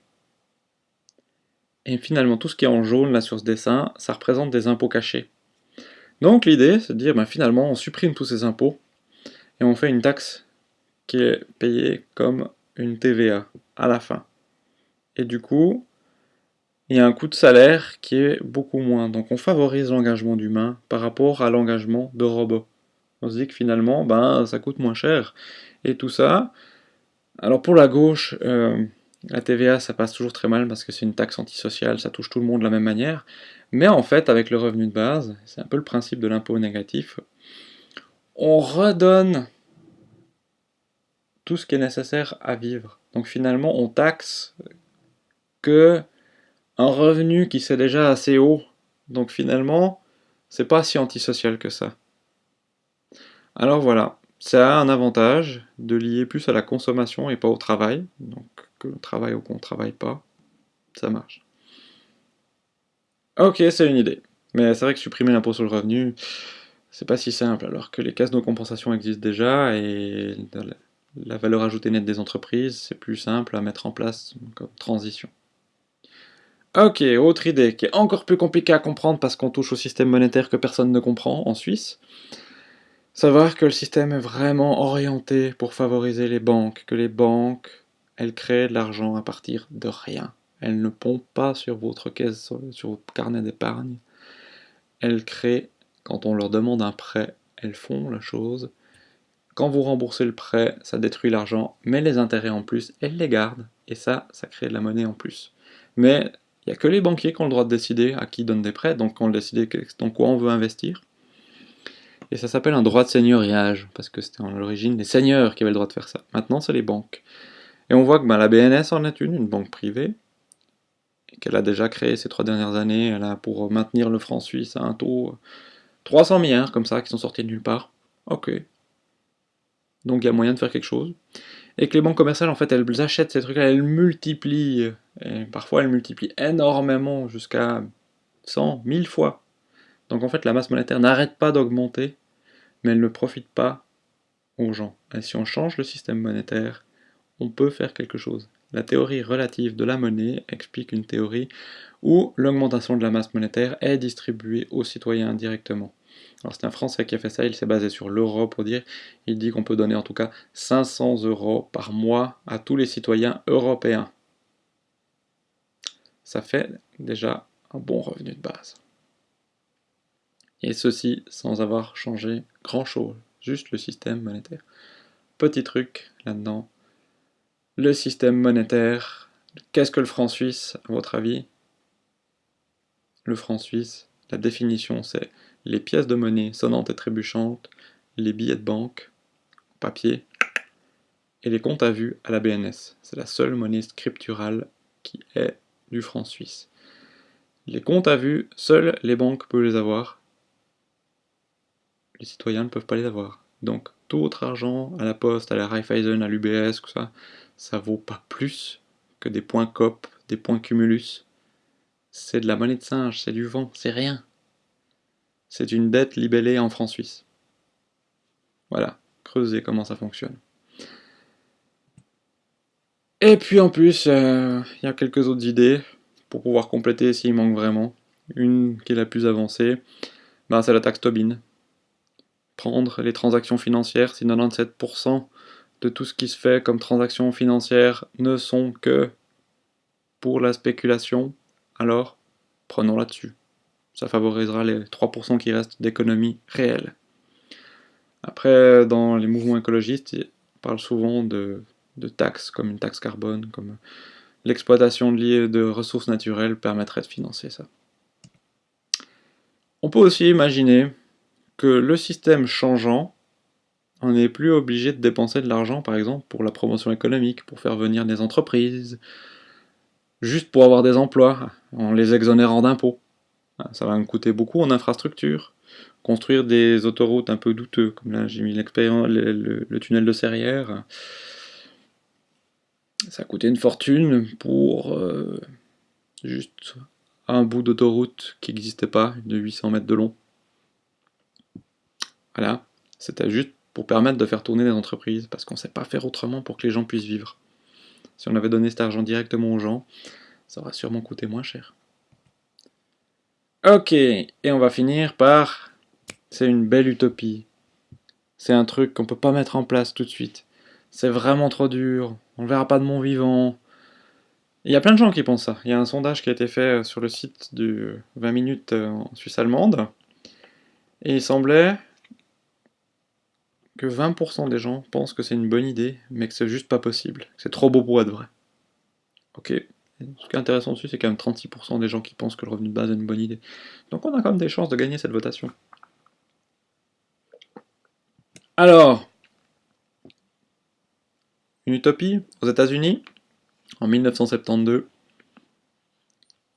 Et finalement, tout ce qui est en jaune là sur ce dessin, ça représente des impôts cachés. Donc l'idée, c'est de dire, ben, finalement, on supprime tous ces impôts et on fait une taxe qui est payée comme une TVA à la fin. Et du coup, a un coût de salaire qui est beaucoup moins. Donc on favorise l'engagement d'humains par rapport à l'engagement de robots. On se dit que finalement, ben, ça coûte moins cher. Et tout ça, alors pour la gauche, euh, la TVA, ça passe toujours très mal parce que c'est une taxe antisociale, ça touche tout le monde de la même manière. Mais en fait, avec le revenu de base, c'est un peu le principe de l'impôt négatif, on redonne tout ce qui est nécessaire à vivre. Donc finalement, on taxe que un revenu qui c'est déjà assez haut. Donc finalement, c'est pas si antisocial que ça. Alors voilà, ça a un avantage de lier plus à la consommation et pas au travail. Donc que l'on travaille ou qu'on ne travaille pas, ça marche. Ok, c'est une idée. Mais c'est vrai que supprimer l'impôt sur le revenu, c'est pas si simple, alors que les caisses de compensation existent déjà, et la valeur ajoutée nette des entreprises, c'est plus simple à mettre en place comme transition. Ok, autre idée qui est encore plus compliquée à comprendre parce qu'on touche au système monétaire que personne ne comprend en Suisse. Savoir que le système est vraiment orienté pour favoriser les banques, que les banques, elles créent de l'argent à partir de rien. Elles ne pompent pas sur votre caisse, sur votre carnet d'épargne. Elles créent, quand on leur demande un prêt, elles font la chose. Quand vous remboursez le prêt, ça détruit l'argent, mais les intérêts en plus, elles les gardent. Et ça, ça crée de la monnaie en plus. Mais il n'y a que les banquiers qui ont le droit de décider à qui donne des prêts, donc on décide dans quoi on veut investir. Et ça s'appelle un droit de seigneuriage, parce que c'était en l'origine les seigneurs qui avaient le droit de faire ça. Maintenant, c'est les banques. Et on voit que ben, la BNS en est une, une banque privée, qu'elle a déjà créé ces trois dernières années, elle a pour maintenir le franc suisse à un taux 300 milliards comme ça, qui sont sortis de nulle part. Ok. Donc il y a moyen de faire quelque chose et que les banques commerciales, en fait, elles achètent ces trucs-là, elles multiplient, et parfois elles multiplient énormément, jusqu'à 100, 1000 fois. Donc en fait, la masse monétaire n'arrête pas d'augmenter, mais elle ne profite pas aux gens. Et si on change le système monétaire, on peut faire quelque chose. La théorie relative de la monnaie explique une théorie où l'augmentation de la masse monétaire est distribuée aux citoyens directement. Alors c'est un Français qui a fait ça, il s'est basé sur l'euro pour dire, il dit qu'on peut donner en tout cas 500 euros par mois à tous les citoyens européens. Ça fait déjà un bon revenu de base. Et ceci sans avoir changé grand chose, juste le système monétaire. Petit truc là-dedans, le système monétaire, qu'est-ce que le franc suisse à votre avis? Le franc suisse, la définition c'est les pièces de monnaie sonnantes et trébuchantes, les billets de banque, papier, et les comptes à vue à la BNS. C'est la seule monnaie scripturale qui est du franc suisse. Les comptes à vue, seules les banques peuvent les avoir. Les citoyens ne peuvent pas les avoir. Donc tout autre argent, à la poste, à la Raiffeisen, à l'UBS, ça, ça vaut pas plus que des points COP, des points Cumulus. C'est de la monnaie de singe, c'est du vent, c'est rien. C'est une dette libellée en francs suisses. Voilà, creusez comment ça fonctionne. Et puis en plus, euh, il y a quelques autres idées pour pouvoir compléter s'il manque vraiment. Une qui est la plus avancée, ben, c'est la taxe Tobin. Prendre les transactions financières, si 97% de tout ce qui se fait comme transactions financières ne sont que pour la spéculation, alors prenons là-dessus ça favorisera les 3% qui restent d'économie réelle. Après, dans les mouvements écologistes, ils parlent souvent de, taxes, comme une taxe carbone, comme l'exploitation de ressources naturelles permettrait de financer ça. On peut aussi imaginer que le système changeant, on n'est plus obligé de dépenser de l'argent, par exemple, pour la promotion économique, pour faire venir des entreprises, juste pour avoir des emplois, en les exonérant d'impôts. Ah, ça va me coûter beaucoup en infrastructure. Construire des autoroutes un peu douteux, comme là j'ai mis l'expérience, le, tunnel de Serrières. Ça a coûté une fortune pour euh, juste un bout d'autoroute qui n'existait pas, de 800 mètres de long. Voilà, c'était juste pour permettre de faire tourner des entreprises, parce qu'on ne sait pas faire autrement pour que les gens puissent vivre. Si on avait donné cet argent directement aux gens, ça aurait sûrement coûté moins cher. Ok, et on va finir par... C'est une belle utopie. C'est un truc qu'on peut pas mettre en place tout de suite. C'est vraiment trop dur, on ne verra pas de mon vivant. Il y a plein de gens qui pensent ça. Il y a un sondage qui a été fait sur le site du 20 minutes en Suisse allemande. Et il semblait que 20% des gens pensent que c'est une bonne idée, mais que c'est juste pas possible. C'est trop beau pour être vrai. Ok, ce qui est intéressant dessus, c'est quand même 36% des gens qui pensent que le revenu de base est une bonne idée. Donc on a quand même des chances de gagner cette votation. Alors, une utopie aux États-Unis, en 1972,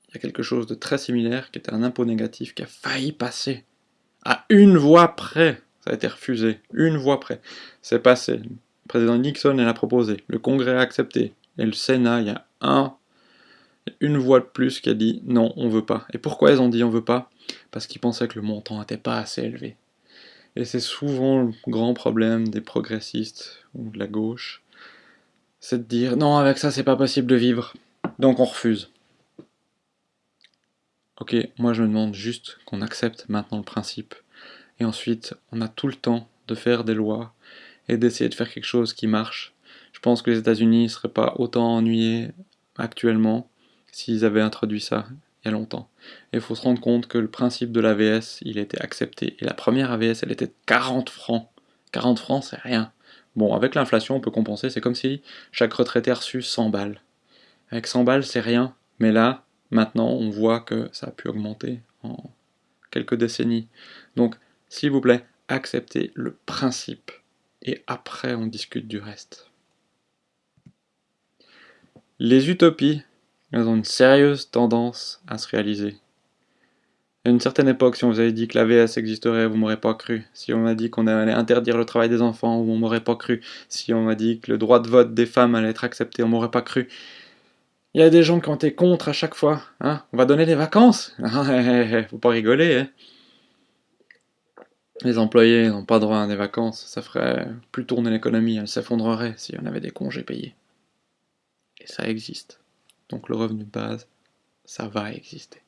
il y a quelque chose de très similaire qui était un impôt négatif qui a failli passer. À une voix près, ça a été refusé. Une voix près. C'est passé. Le président Nixon l'a proposé. Le Congrès a accepté. Et le Sénat, il y a un, une voix de plus qui a dit non, on veut pas. Et pourquoi ils ont dit on veut pas? Parce qu'ils pensaient que le montant n'était pas assez élevé. Et c'est souvent le grand problème des progressistes ou de la gauche, c'est de dire non, avec ça c'est pas possible de vivre, donc on refuse. Ok, moi je me demande juste qu'on accepte maintenant le principe, et ensuite on a tout le temps de faire des lois et d'essayer de faire quelque chose qui marche. Je pense que les États-Unis ne seraient pas autant ennuyés actuellement s'ils avaient introduit ça il y a longtemps. Et il faut se rendre compte que le principe de l'AVS, il a été accepté. Et la première AVS, elle était de 40 francs. 40 francs, c'est rien. Bon, avec l'inflation, on peut compenser. C'est comme si chaque retraité a reçu 100 balles. Avec 100 balles, c'est rien. Mais là, maintenant, on voit que ça a pu augmenter en quelques décennies. Donc, s'il vous plaît, acceptez le principe. Et après, on discute du reste. Les utopies, elles ont une sérieuse tendance à se réaliser. À une certaine époque, si on vous avait dit que l'AVS existerait, vous m'aurez pas cru. Si on m'a dit qu'on allait interdire le travail des enfants, vous m'aurez pas cru. Si on m'a dit que le droit de vote des femmes allait être accepté, on m'aurait pas cru. Il y a des gens qui ont été contre à chaque fois. Hein on va donner des vacances [laughs] Faut pas rigoler. Hein les employés n'ont pas droit à des vacances. Ça ferait plus tourner l'économie. Elle s'effondrerait si on avait des congés payés. Et ça existe. Donc le revenu de base, ça va exister.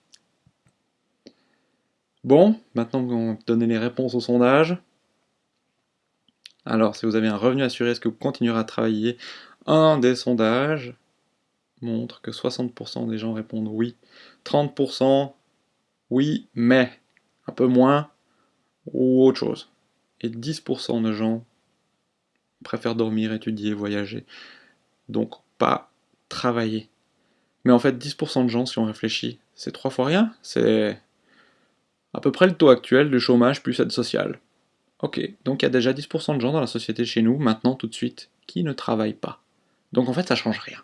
Bon, maintenant qu'on a donné les réponses au sondage, alors si vous avez un revenu assuré, est-ce que vous continuerez à travailler? Un des sondages montre que 60% des gens répondent oui, 30% oui, mais un peu moins ou autre chose. Et 10% de gens préfèrent dormir, étudier, voyager. Donc pas travailler. Mais en fait, 10% de gens, si on réfléchit, c'est trois fois rien? C'est à peu près le taux actuel de chômage plus aide sociale. Ok, donc il y a déjà 10% de gens dans la société chez nous, maintenant, tout de suite, qui ne travaillent pas. Donc en fait, ça change rien.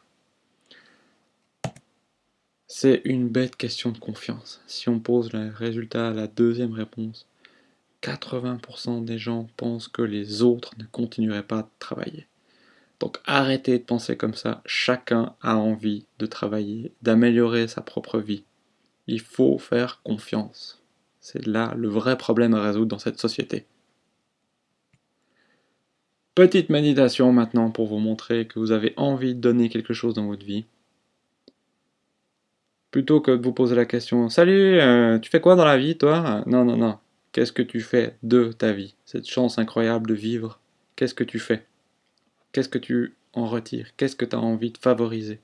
C'est une bête question de confiance. Si on pose le résultat à la deuxième réponse, 80% des gens pensent que les autres ne continueraient pas de travailler. Donc arrêtez de penser comme ça, chacun a envie de travailler, d'améliorer sa propre vie. Il faut faire confiance. C'est là le vrai problème à résoudre dans cette société. Petite méditation maintenant pour vous montrer que vous avez envie de donner quelque chose dans votre vie. Plutôt que de vous poser la question « Salut, euh, tu fais quoi dans la vie toi ?» Non, non, non. Qu'est-ce que tu fais de ta vie? Cette chance incroyable de vivre, qu'est-ce que tu fais? Qu'est-ce que tu en retires? Qu'est-ce que tu as envie de favoriser?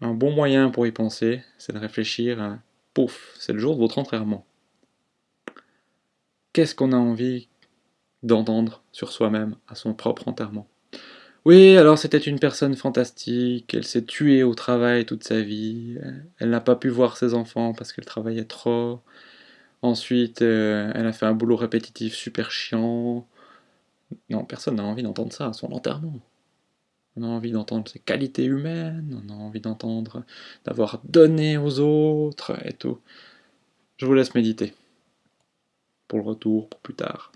Un bon moyen pour y penser, c'est de réfléchir pouf, c'est le jour de votre enterrement. Qu'est-ce qu'on a envie d'entendre sur soi-même à son propre enterrement? Oui, alors c'était une personne fantastique, elle s'est tuée au travail toute sa vie, elle n'a pas pu voir ses enfants parce qu'elle travaillait trop, ensuite euh, elle a fait un boulot répétitif super chiant, non, personne n'a envie d'entendre ça à son enterrement. On a envie d'entendre ses qualités humaines, on a envie d'entendre d'avoir donné aux autres et tout. Je vous laisse méditer. Pour le retour, pour plus tard.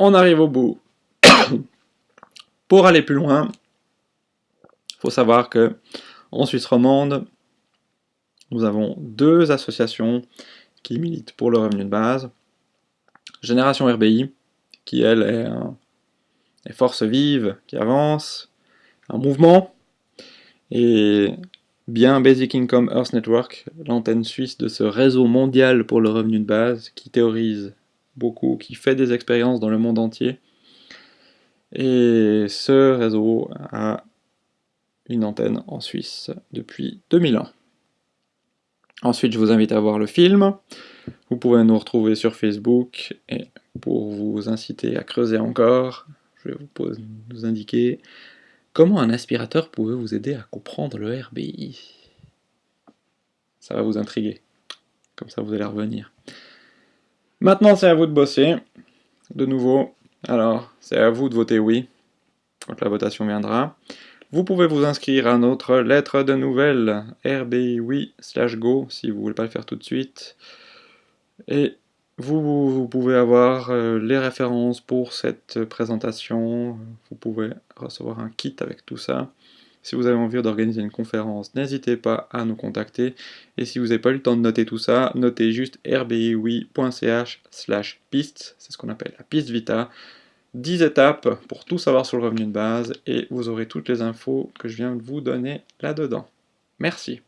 On arrive au bout. [coughs] pour aller plus loin, il faut savoir que en Suisse romande, nous avons deux associations qui militent pour le revenu de base. Génération RBI, qui elle est un, force vive, qui avance, un mouvement, et bien Basic Income Earth Network, l'antenne suisse de ce réseau mondial pour le revenu de base, qui théorise beaucoup, qui fait des expériences dans le monde entier. Et ce réseau a une antenne en Suisse depuis 2001. Ensuite, je vous invite à voir le film. Vous pouvez nous retrouver sur Facebook et pour vous inciter à creuser encore, je vais vous, indiquer comment un aspirateur pouvait vous aider à comprendre le RBI. Ça va vous intriguer. Comme ça, vous allez revenir. Maintenant, c'est à vous de bosser. De nouveau, alors, c'est à vous de voter oui, quand la votation viendra. Vous pouvez vous inscrire à notre lettre de nouvelles RBI slash go si vous voulez pas le faire tout de suite. Et vous, pouvez avoir euh, les références pour cette présentation, vous pouvez recevoir un kit avec tout ça. Si vous avez envie d'organiser une conférence, n'hésitez pas à nous contacter. Et si vous n'avez pas eu le temps de noter tout ça, notez juste rbiwi.ch slash piste, c'est ce qu'on appelle la piste Vita. 10 étapes pour tout savoir sur le revenu de base et vous aurez toutes les infos que je viens de vous donner là-dedans. Merci.